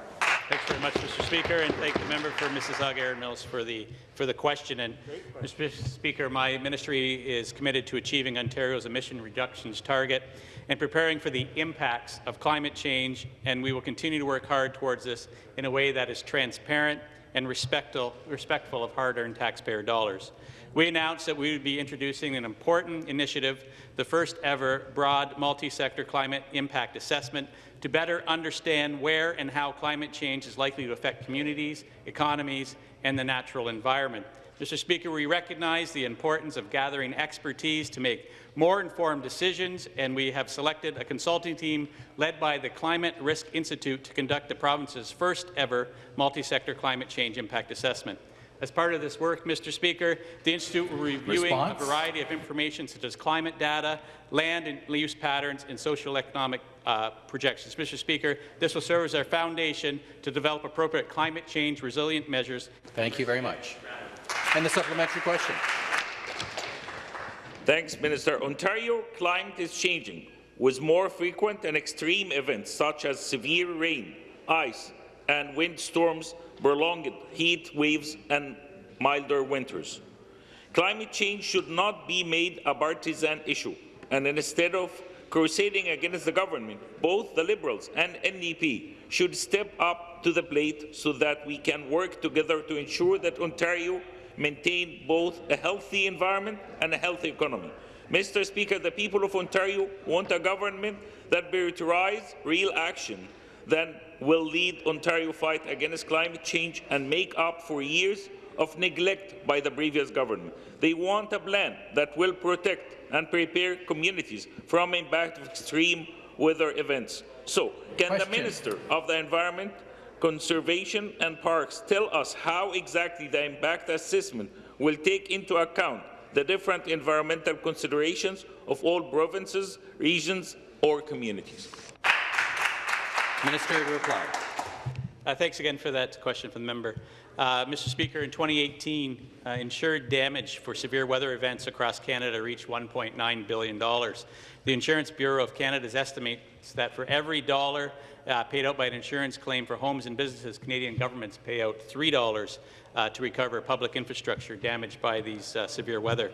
Thanks very much, Mr. Speaker, and thank the member for Mississauga Erin Mills for the for the question. And Mr. Speaker, my ministry is committed to achieving Ontario's emission reductions target and preparing for the impacts of climate change. And we will continue to work hard towards this in a way that is transparent and respectful, respectful of hard-earned taxpayer dollars. We announced that we would be introducing an important initiative, the first ever broad multi-sector climate impact assessment to better understand where and how climate change is likely to affect communities, economies, and the natural environment. Mr. Speaker, we recognize the importance of gathering expertise to make more informed decisions, and we have selected a consulting team led by the Climate Risk Institute to conduct the province's first ever multi-sector climate change impact assessment. As part of this work, Mr. Speaker, the Institute will be reviewing Response? a variety of information such as climate data, land and use patterns, and social economic uh, projections. Mr. Speaker, this will serve as our foundation to develop appropriate climate change resilient measures. Thank you very much. And the supplementary question. Thanks, Minister. Ontario climate is changing, with more frequent and extreme events such as severe rain, ice, and windstorms, prolonged heat waves, and milder winters. Climate change should not be made a partisan issue, and instead of crusading against the government, both the Liberals and NDP should step up to the plate so that we can work together to ensure that Ontario maintain both a healthy environment and a healthy economy. Mr. Speaker, the people of Ontario want a government that prioritizes real action that will lead Ontario fight against climate change and make up for years of neglect by the previous government. They want a plan that will protect and prepare communities from impact of extreme weather events. So, can Question. the Minister of the Environment, Conservation and Parks tell us how exactly the impact assessment will take into account the different environmental considerations of all provinces, regions or communities? Minister to reply. Uh, thanks again for that question from the member. Uh, Mr. Speaker, in 2018, uh, insured damage for severe weather events across Canada reached $1.9 billion. The Insurance Bureau of Canada's estimates that for every dollar uh, paid out by an insurance claim for homes and businesses, Canadian governments pay out $3 uh, to recover public infrastructure damaged by these uh, severe weather.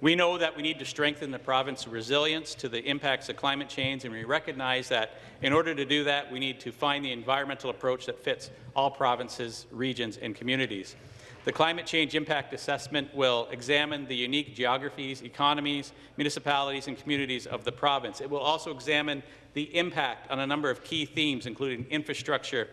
We know that we need to strengthen the province's resilience to the impacts of climate change, and we recognize that in order to do that, we need to find the environmental approach that fits all provinces, regions, and communities. The Climate Change Impact Assessment will examine the unique geographies, economies, municipalities, and communities of the province. It will also examine the impact on a number of key themes, including infrastructure,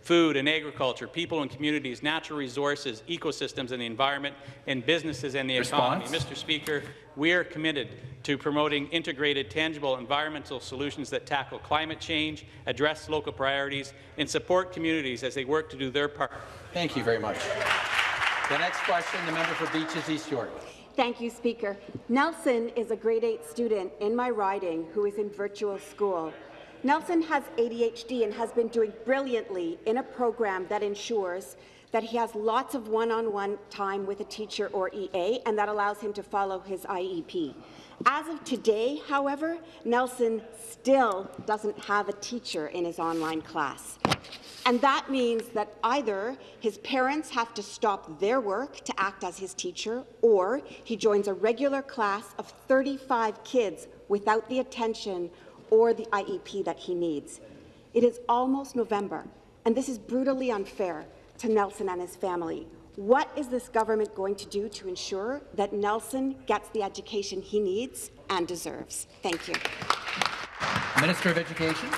food and agriculture, people and communities, natural resources, ecosystems and the environment, and businesses and the Response? economy. Mr. Speaker, we are committed to promoting integrated, tangible environmental solutions that tackle climate change, address local priorities, and support communities as they work to do their part. Thank you very much. The next question, the member for Beaches East York. Thank you, Speaker. Nelson is a grade 8 student in my riding who is in virtual school. Nelson has ADHD and has been doing brilliantly in a program that ensures that he has lots of one-on-one -on -one time with a teacher or EA, and that allows him to follow his IEP. As of today, however, Nelson still doesn't have a teacher in his online class. And that means that either his parents have to stop their work to act as his teacher, or he joins a regular class of 35 kids without the attention or the IEP that he needs. It is almost November, and this is brutally unfair to Nelson and his family. What is this government going to do to ensure that Nelson gets the education he needs and deserves? Thank you. Minister of Education.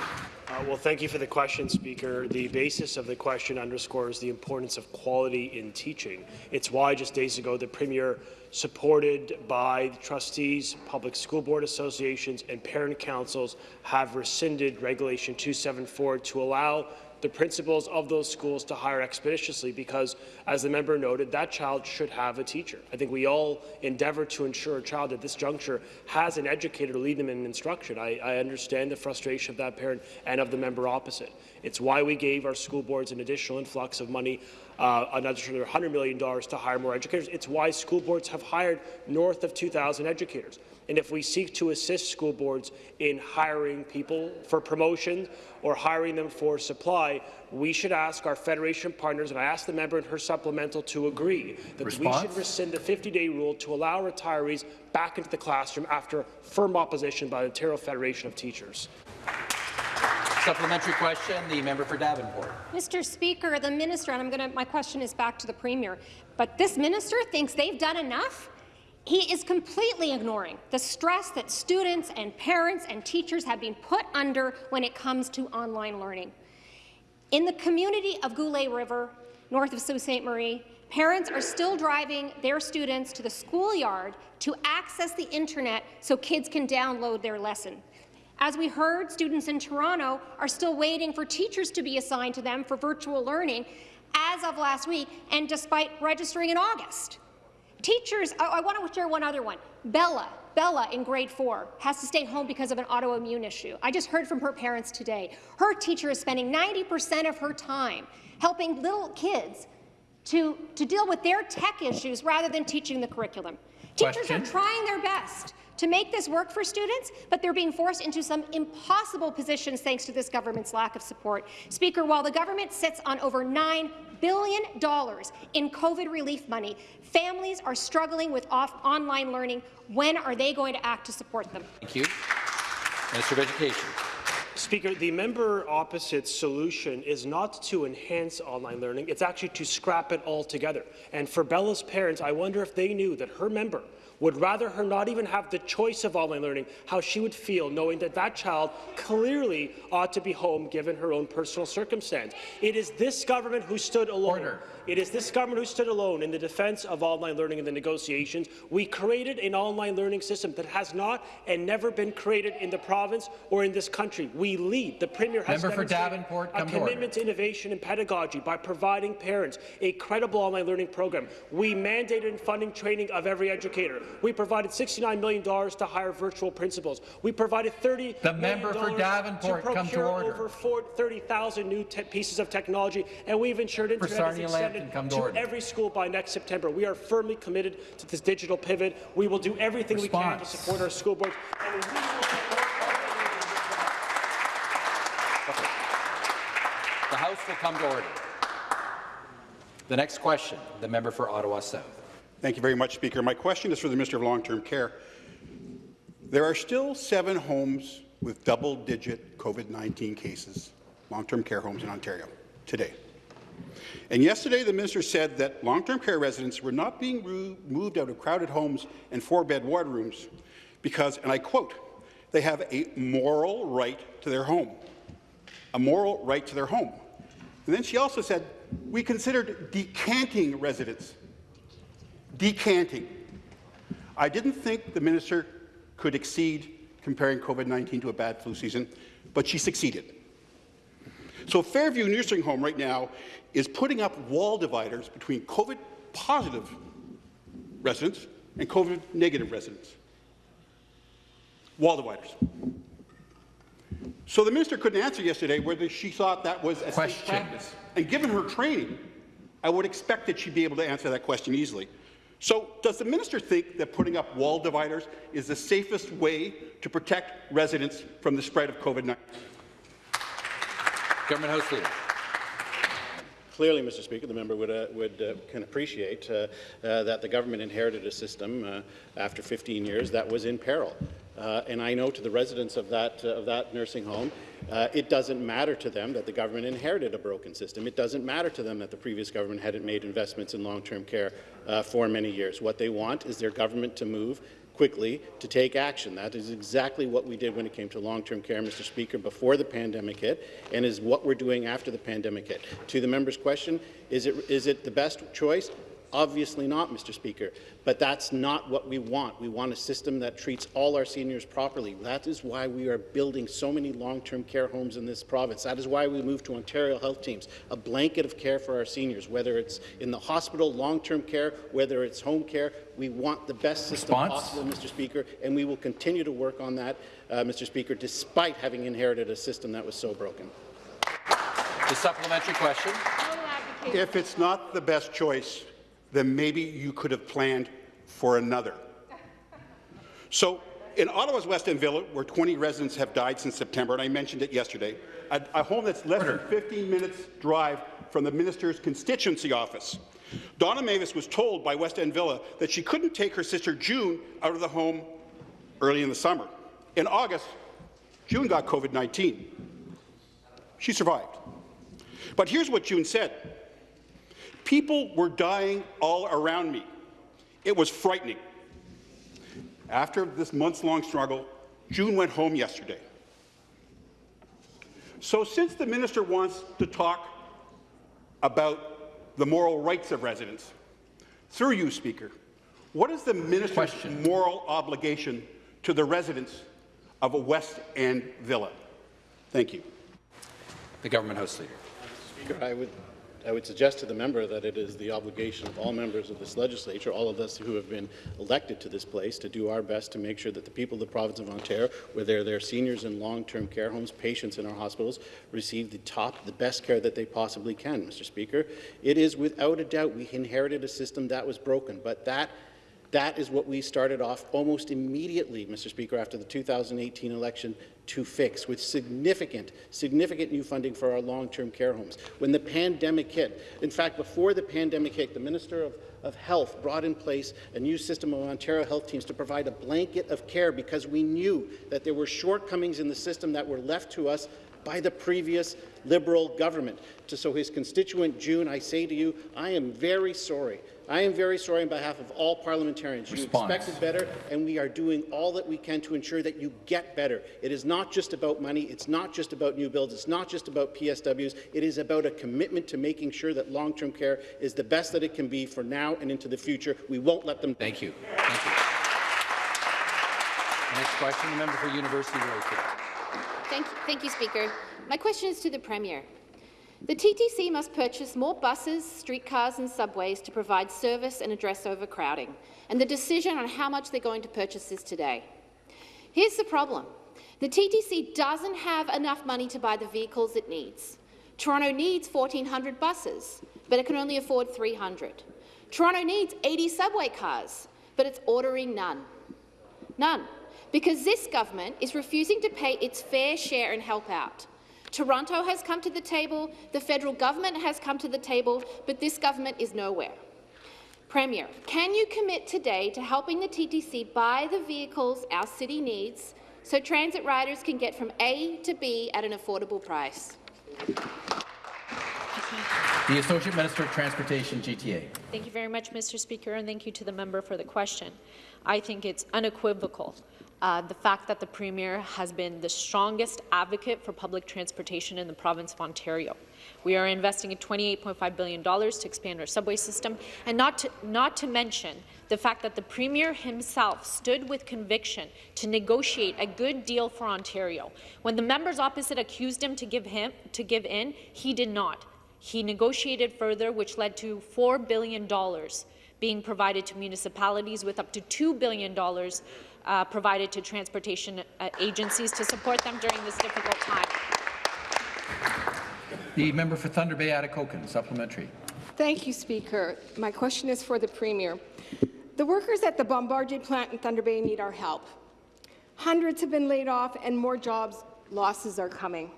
Uh, well, thank you for the question, Speaker. The basis of the question underscores the importance of quality in teaching. It's why just days ago the Premier supported by the trustees, public school board associations, and parent councils, have rescinded Regulation 274 to allow the principals of those schools to hire expeditiously because, as the member noted, that child should have a teacher. I think we all endeavour to ensure a child at this juncture has an educator to lead them in instruction. I, I understand the frustration of that parent and of the member opposite. It's why we gave our school boards an additional influx of money, uh, another $100 million to hire more educators. It's why school boards have hired north of 2,000 educators. And if we seek to assist school boards in hiring people for promotion or hiring them for supply, we should ask our federation partners, and I asked the member in her supplemental to agree, that Response? we should rescind the 50-day rule to allow retirees back into the classroom after firm opposition by the Ontario Federation of Teachers. Supplementary question, the member for Davenport. Mr. Speaker, the minister, and I'm going to, my question is back to the premier, but this minister thinks they've done enough? He is completely ignoring the stress that students and parents and teachers have been put under when it comes to online learning. In the community of Goulais River, north of Sault Ste. Marie, parents are still driving their students to the schoolyard to access the internet so kids can download their lesson. As we heard, students in Toronto are still waiting for teachers to be assigned to them for virtual learning as of last week, and despite registering in August. Teachers, I, I want to share one other one. Bella, Bella in grade four has to stay home because of an autoimmune issue. I just heard from her parents today. Her teacher is spending 90% of her time helping little kids to, to deal with their tech issues rather than teaching the curriculum. Teachers Question. are trying their best to make this work for students, but they're being forced into some impossible positions thanks to this government's lack of support. Speaker, while the government sits on over $9 billion in COVID relief money, families are struggling with off online learning. When are they going to act to support them? Thank you. Minister of Education. Speaker, the member opposite's solution is not to enhance online learning, it's actually to scrap it altogether. And for Bella's parents, I wonder if they knew that her member would rather her not even have the choice of online learning, how she would feel knowing that that child clearly ought to be home given her own personal circumstance. It is this government who stood alone. Order. It is this government who stood alone in the defence of online learning in the negotiations. We created an online learning system that has not and never been created in the province or in this country. We lead. The Premier has Member for Davenport, a come to commitment to innovation and pedagogy by providing parents a credible online learning program. We mandated and funding training of every educator. We provided $69 million to hire virtual principals. We provided 30 The member for Davenport, to to procure order. over 30,000 new pieces of technology, and we've ensured internet is Sarnia extended come to to every school by next September. We are firmly committed to this digital pivot. We will do everything we can to support our school boards. And we will The House will come to order. The next question, the member for Ottawa South. Thank you very much, Speaker. My question is for the Minister of Long-Term Care. There are still seven homes with double-digit COVID-19 cases, long-term care homes in Ontario, today. And yesterday, the minister said that long-term care residents were not being moved out of crowded homes and four-bed ward rooms because, and I quote, they have a moral right to their home. A moral right to their home. And then she also said, we considered decanting residents. Decanting. I didn't think the minister could exceed comparing COVID-19 to a bad flu season, but she succeeded. So Fairview Nursing Home right now is putting up wall dividers between COVID-positive residents and COVID-negative residents. Wall dividers. So the minister couldn't answer yesterday whether she thought that was a safe practice. And given her training, I would expect that she'd be able to answer that question easily. So does the minister think that putting up wall dividers is the safest way to protect residents from the spread of COVID-19? Government House Leader. Clearly, Mr. Speaker, the member would, uh, would uh, can appreciate uh, uh, that the government inherited a system uh, after 15 years that was in peril. Uh, and I know to the residents of that, of that nursing home, it doesn't matter to them that the government inherited a broken system. It doesn't matter to them that the previous government hadn't made investments in long-term care for many years. What they want is their government to move quickly to take action. That is exactly what we did when it came to long-term care, Mr. Speaker, before the pandemic hit, and is what we're doing after the pandemic hit. To the member's question, is it, is it the best choice? Obviously not, Mr. Speaker, but that's not what we want. We want a system that treats all our seniors properly. That is why we are building so many long-term care homes in this province. That is why we moved to Ontario Health Teams, a blanket of care for our seniors, whether it's in the hospital, long-term care, whether it's home care. We want the best system Response? possible, Mr. Speaker, and we will continue to work on that, uh, Mr. Speaker, despite having inherited a system that was so broken. The supplementary question. If it's not the best choice, then maybe you could have planned for another. So in Ottawa's West End Villa, where 20 residents have died since September, and I mentioned it yesterday, a, a home that's less than 15 minutes drive from the minister's constituency office. Donna Mavis was told by West End Villa that she couldn't take her sister June out of the home early in the summer. In August, June got COVID-19. She survived. But here's what June said. People were dying all around me. It was frightening. After this months-long struggle, June went home yesterday. So since the minister wants to talk about the moral rights of residents, through you, Speaker, what is the minister's Question. moral obligation to the residents of a West End villa? Thank you. The Government House Leader. Speaker, I would, I would suggest to the member that it is the obligation of all members of this legislature, all of us who have been elected to this place, to do our best to make sure that the people of the province of Ontario, whether they're seniors in long-term care homes, patients in our hospitals, receive the top, the best care that they possibly can, Mr. Speaker. It is without a doubt we inherited a system that was broken, but that that is what we started off almost immediately, Mr. Speaker, after the 2018 election to fix with significant, significant new funding for our long-term care homes. When the pandemic hit, in fact, before the pandemic hit, the Minister of, of Health brought in place a new system of Ontario health teams to provide a blanket of care because we knew that there were shortcomings in the system that were left to us by the previous Liberal government. So his constituent, June, I say to you, I am very sorry. I am very sorry on behalf of all parliamentarians. Response. You expected better, and we are doing all that we can to ensure that you get better. It is not just about money. It's not just about new builds. It's not just about PSWs. It is about a commitment to making sure that long-term care is the best that it can be for now and into the future. We won't let them. Thank you. Thank you. Next question, the member for University-Rosedale. Thank you, thank you, Speaker. My question is to the Premier. The TTC must purchase more buses, streetcars and subways to provide service and address overcrowding, and the decision on how much they're going to purchase is today. Here's the problem. The TTC doesn't have enough money to buy the vehicles it needs. Toronto needs 1,400 buses, but it can only afford 300. Toronto needs 80 subway cars, but it's ordering none. None. Because this government is refusing to pay its fair share and help out. Toronto has come to the table, the federal government has come to the table, but this government is nowhere. Premier, can you commit today to helping the TTC buy the vehicles our city needs so transit riders can get from A to B at an affordable price? The Associate Minister of Transportation, GTA. Thank you very much, Mr. Speaker, and thank you to the member for the question. I think it's unequivocal uh, the fact that the Premier has been the strongest advocate for public transportation in the province of Ontario. We are investing in $28.5 billion to expand our subway system, and not to, not to mention the fact that the Premier himself stood with conviction to negotiate a good deal for Ontario. When the members opposite accused him to give, him, to give in, he did not. He negotiated further, which led to $4 billion being provided to municipalities with up to $2 billion uh, provided to transportation uh, agencies to support them during this difficult time. The member for Thunder Bay, Atikokan, supplementary. Thank you, Speaker. My question is for the Premier. The workers at the Bombardier plant in Thunder Bay need our help. Hundreds have been laid off and more jobs losses are coming.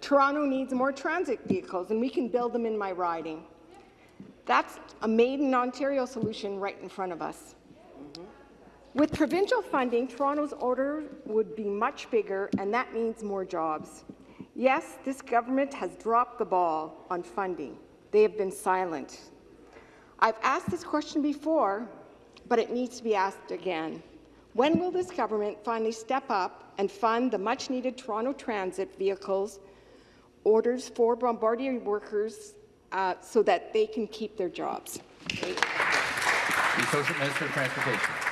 Toronto needs more transit vehicles, and we can build them in my riding. That's a made-in-Ontario solution right in front of us. With provincial funding, Toronto's order would be much bigger, and that means more jobs. Yes, this government has dropped the ball on funding. They have been silent. I've asked this question before, but it needs to be asked again. When will this government finally step up and fund the much-needed Toronto Transit vehicles orders for Bombardier workers uh, so that they can keep their jobs. The Minister of Transportation.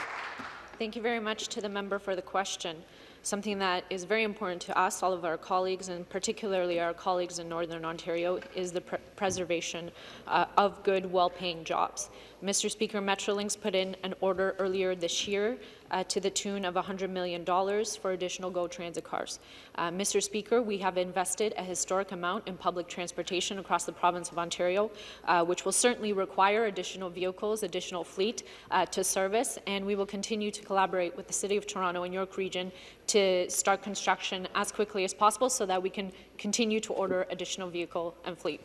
Thank you very much to the member for the question. Something that is very important to us, all of our colleagues, and particularly our colleagues in Northern Ontario, is the pr preservation uh, of good, well-paying jobs. Mr. Speaker, Metrolinx put in an order earlier this year uh, to the tune of $100 million for additional GO Transit cars. Uh, Mr. Speaker, we have invested a historic amount in public transportation across the province of Ontario, uh, which will certainly require additional vehicles, additional fleet uh, to service, and we will continue to collaborate with the City of Toronto and York Region to start construction as quickly as possible so that we can continue to order additional vehicle and fleet.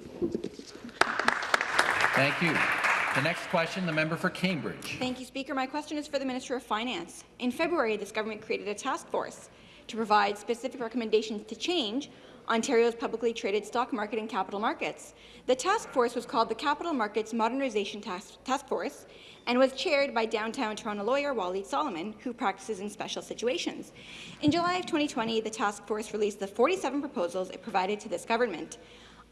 Thank you. The next question, the member for Cambridge. Thank you, Speaker. My question is for the Minister of Finance. In February, this government created a task force to provide specific recommendations to change Ontario's publicly traded stock market and capital markets. The task force was called the Capital Markets Modernization Task, task Force and was chaired by downtown Toronto lawyer Walied Soliman, who practices in special situations. In July of 2020, the task force released the 47 proposals it provided to this government.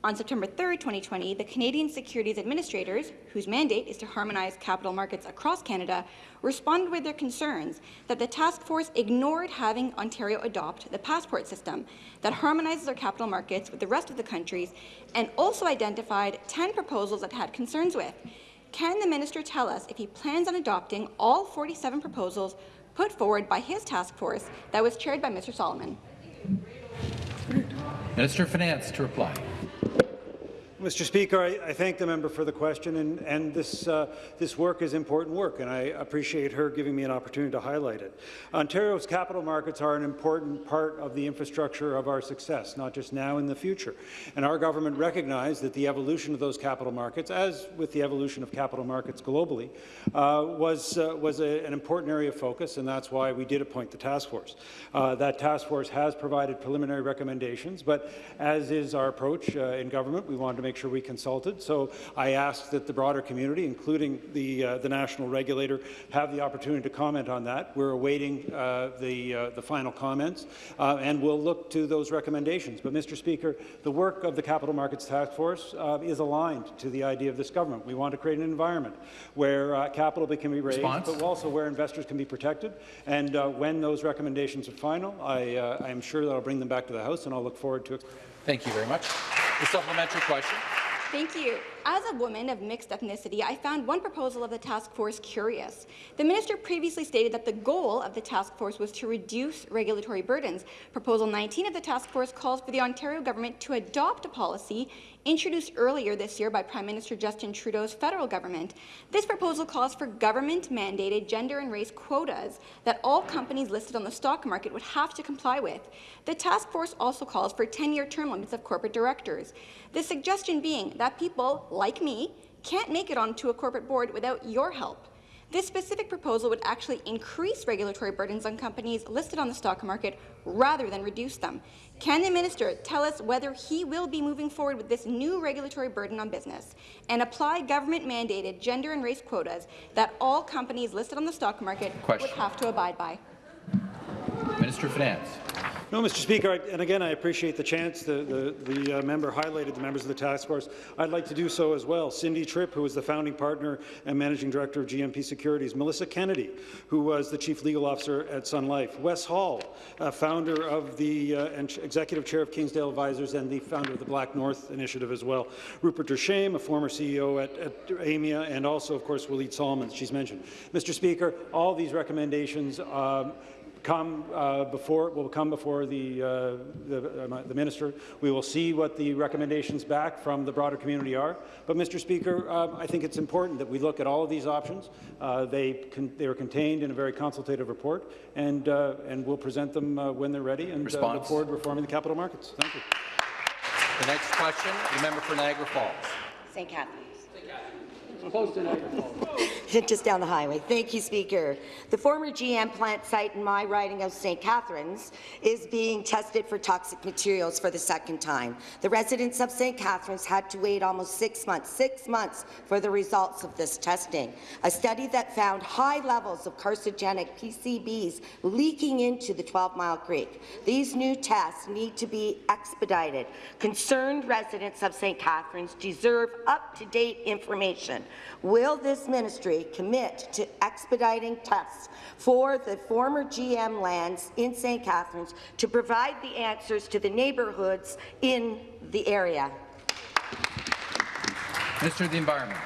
On September 3, 2020, the Canadian Securities Administrators, whose mandate is to harmonize capital markets across Canada, responded with their concerns that the task force ignored having Ontario adopt the passport system that harmonizes our capital markets with the rest of the countries and also identified 10 proposals that had concerns with. Can the minister tell us if he plans on adopting all 47 proposals put forward by his task force that was chaired by Mr. Soliman? Minister of Finance to reply. Thank you. Mr. Speaker, I, I, thank the member for the question, and, and this, uh, this work is important work, and I appreciate her giving me an opportunity to highlight it. Ontario's capital markets are an important part of the infrastructure of our success, not just now in the future. And our government recognized that the evolution of those capital markets, as with the evolution of capital markets globally, uh, was, uh, was a, an important area of focus, and that's why we did appoint the task force. Uh, that task force has provided preliminary recommendations, but as is our approach uh, in government, we wanted to make make sure we consulted. So I asked that the broader community, including the, uh, the national regulator, have the opportunity to comment on that. We're awaiting uh, the, uh, the final comments, uh, and we'll look to those recommendations. But, Mr. Speaker, the work of the Capital Markets Task Force uh, is aligned to the idea of this government. We want to create an environment where uh, capital can be raised, Response? but also where investors can be protected. And when those recommendations are final, I, I am sure that I'll bring them back to the House, and I'll look forward to it. Thank you very much. The supplementary question. Thank you. As a woman of mixed ethnicity, I found one proposal of the task force curious. The minister previously stated that the goal of the task force was to reduce regulatory burdens. Proposal 19 of the task force calls for the Ontario government to adopt a policy introduced earlier this year by Prime Minister Justin Trudeau's federal government. This proposal calls for government-mandated gender and race quotas that all companies listed on the stock market would have to comply with. The task force also calls for 10-year term limits of corporate directors. The suggestion being that people, like me, can't make it onto a corporate board without your help. This specific proposal would actually increase regulatory burdens on companies listed on the stock market rather than reduce them. Can the minister tell us whether he will be moving forward with this new regulatory burden on business and apply government-mandated gender and race quotas that all companies listed on the stock market Question. would have to abide by? Minister of Finance. No, Mr. Speaker, and again, I appreciate the chance the, the, the uh, member highlighted the members of the task force. I'd like to do so as well. Cindy Tripp, who was the founding partner and managing director of GMP Securities. Melissa Kennedy, who was the chief legal officer at Sun Life. Wes Hall, uh, founder of the uh, and executive chair of Kingsdale Advisors and the founder of the Black North Initiative as well. Rupert Duchesne, a former CEO at, at Aimia, and also, of course, Walied Soliman, she's mentioned. Mr. Speaker, all these recommendations um, come uh, before will come before the uh, the, uh, the, minister. We will see what the recommendations back from the broader community are. But, Mr. Speaker, uh, I think it's important that we look at all of these options. Uh, they they are contained in a very consultative report, and uh, and we'll present them when they're ready. And look forward to reforming the capital markets. Thank you. The next question, the member for Niagara Falls. St. Catharines. Just down the highway. Thank you, Speaker. The former GM plant site in my riding of St. Catharines is being tested for toxic materials for the second time. The residents of St. Catharines had to wait almost six months, six months for the results of this testing. A study that found high levels of carcinogenic PCBs leaking into the 12 Mile Creek. These new tests need to be expedited. Concerned residents of St. Catharines deserve up-to-date information Will this ministry commit to expediting tests for the former GM lands in St. Catharines to provide the answers to the neighbourhoods in the area? Minister of the Environment.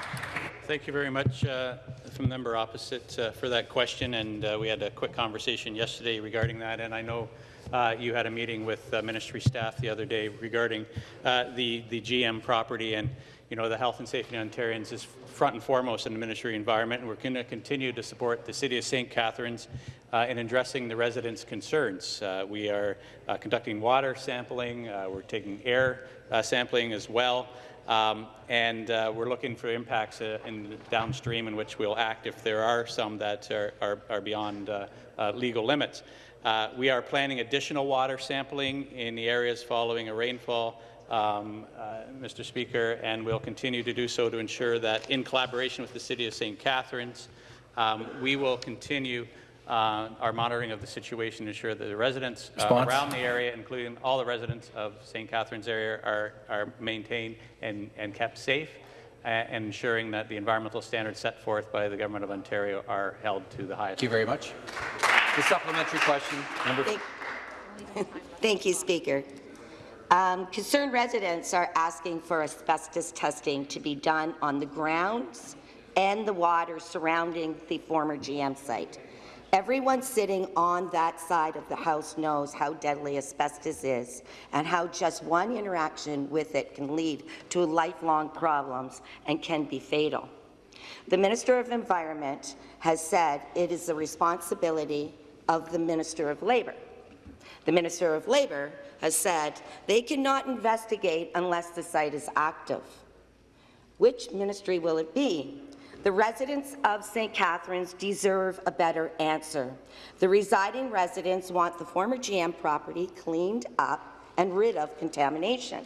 Thank you very much uh, from the member opposite uh, for that question, and uh, we had a quick conversation yesterday regarding that, and I know uh, you had a meeting with uh, ministry staff the other day regarding uh, the, the GM property, and you know the health and safety of Ontarians is front and foremost in the ministry environment, and we're going to continue to support the City of St. Catharines uh, in addressing the residents' concerns. Uh, we are uh, conducting water sampling, we're taking air sampling as well, um, and uh, we're looking for impacts uh, in downstream in which we'll act if there are some that are, are, are beyond uh, uh legal limits. Uh, we are planning additional water sampling in the areas following a rainfall, um, uh, Mr. Speaker, and we'll continue to do so to ensure that in collaboration with the City of St. Catharines, um, we will continue uh, our monitoring of the situation to ensure that the residents uh, around the area, including all the residents of St. Catharines area, are, are maintained and, and kept safe, uh, and ensuring that the environmental standards set forth by the Government of Ontario are held to the highest. Thank you very much. The supplementary question, number. Thank, Thank you, Speaker. Um, concerned residents are asking for asbestos testing to be done on the grounds and the water surrounding the former GM site. Everyone sitting on that side of the House knows how deadly asbestos is and how just one interaction with it can lead to lifelong problems and can be fatal. The Minister of Environment has said it is the responsibility of the Minister of Labour. The Minister of Labour has said they cannot investigate unless the site is active. Which ministry will it be? The residents of St. Catharines deserve a better answer. The residing residents want the former GM property cleaned up and rid of contamination.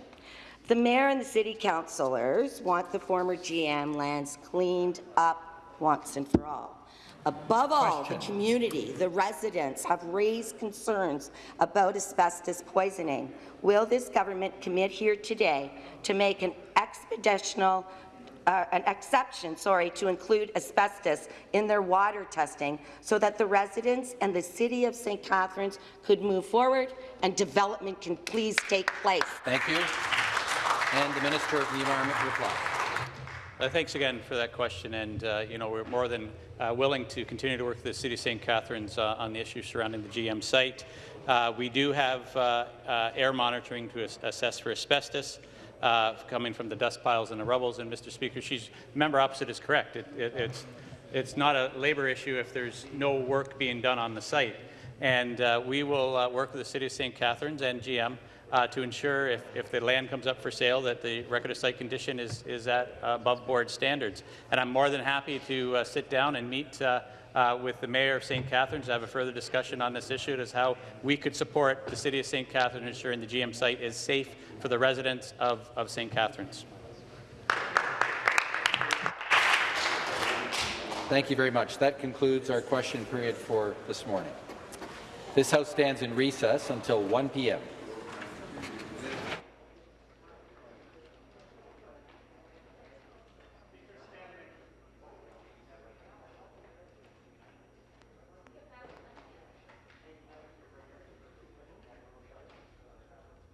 The mayor and the city councillors want the former GM lands cleaned up once and for all. Above all, the community, the residents, have raised concerns about asbestos poisoning. Will this government commit here today to make an expeditional uh, an exception, sorry, to include asbestos in their water testing so that the residents and the City of St. Catharines could move forward and development can please take place. Thank you. And the Minister of the Environment reply. Uh, thanks again for that question, and uh, you know we're more than uh, willing to continue to work with the City of St. Catharines uh, on the issues surrounding the GM site. Uh, we do have uh, air monitoring to assess for asbestos coming from the dust piles and the rubbles. And Mr. Speaker, she's member opposite is correct. It, it, it's it's not a labour issue if there's no work being done on the site. And we will work with the City of St. Catharines and GM uh, to ensure if, if the land comes up for sale that the record of site condition is, is at above board standards. And I'm more than happy to uh, sit down and meet uh, uh, with the Mayor of St. Catharines to have a further discussion on this issue as how we could support the City of St. Catharines ensuring the GM site is safe for the residents of, of St. Catharines. Thank you very much. That concludes our question period for this morning. This House stands in recess until 1 p.m.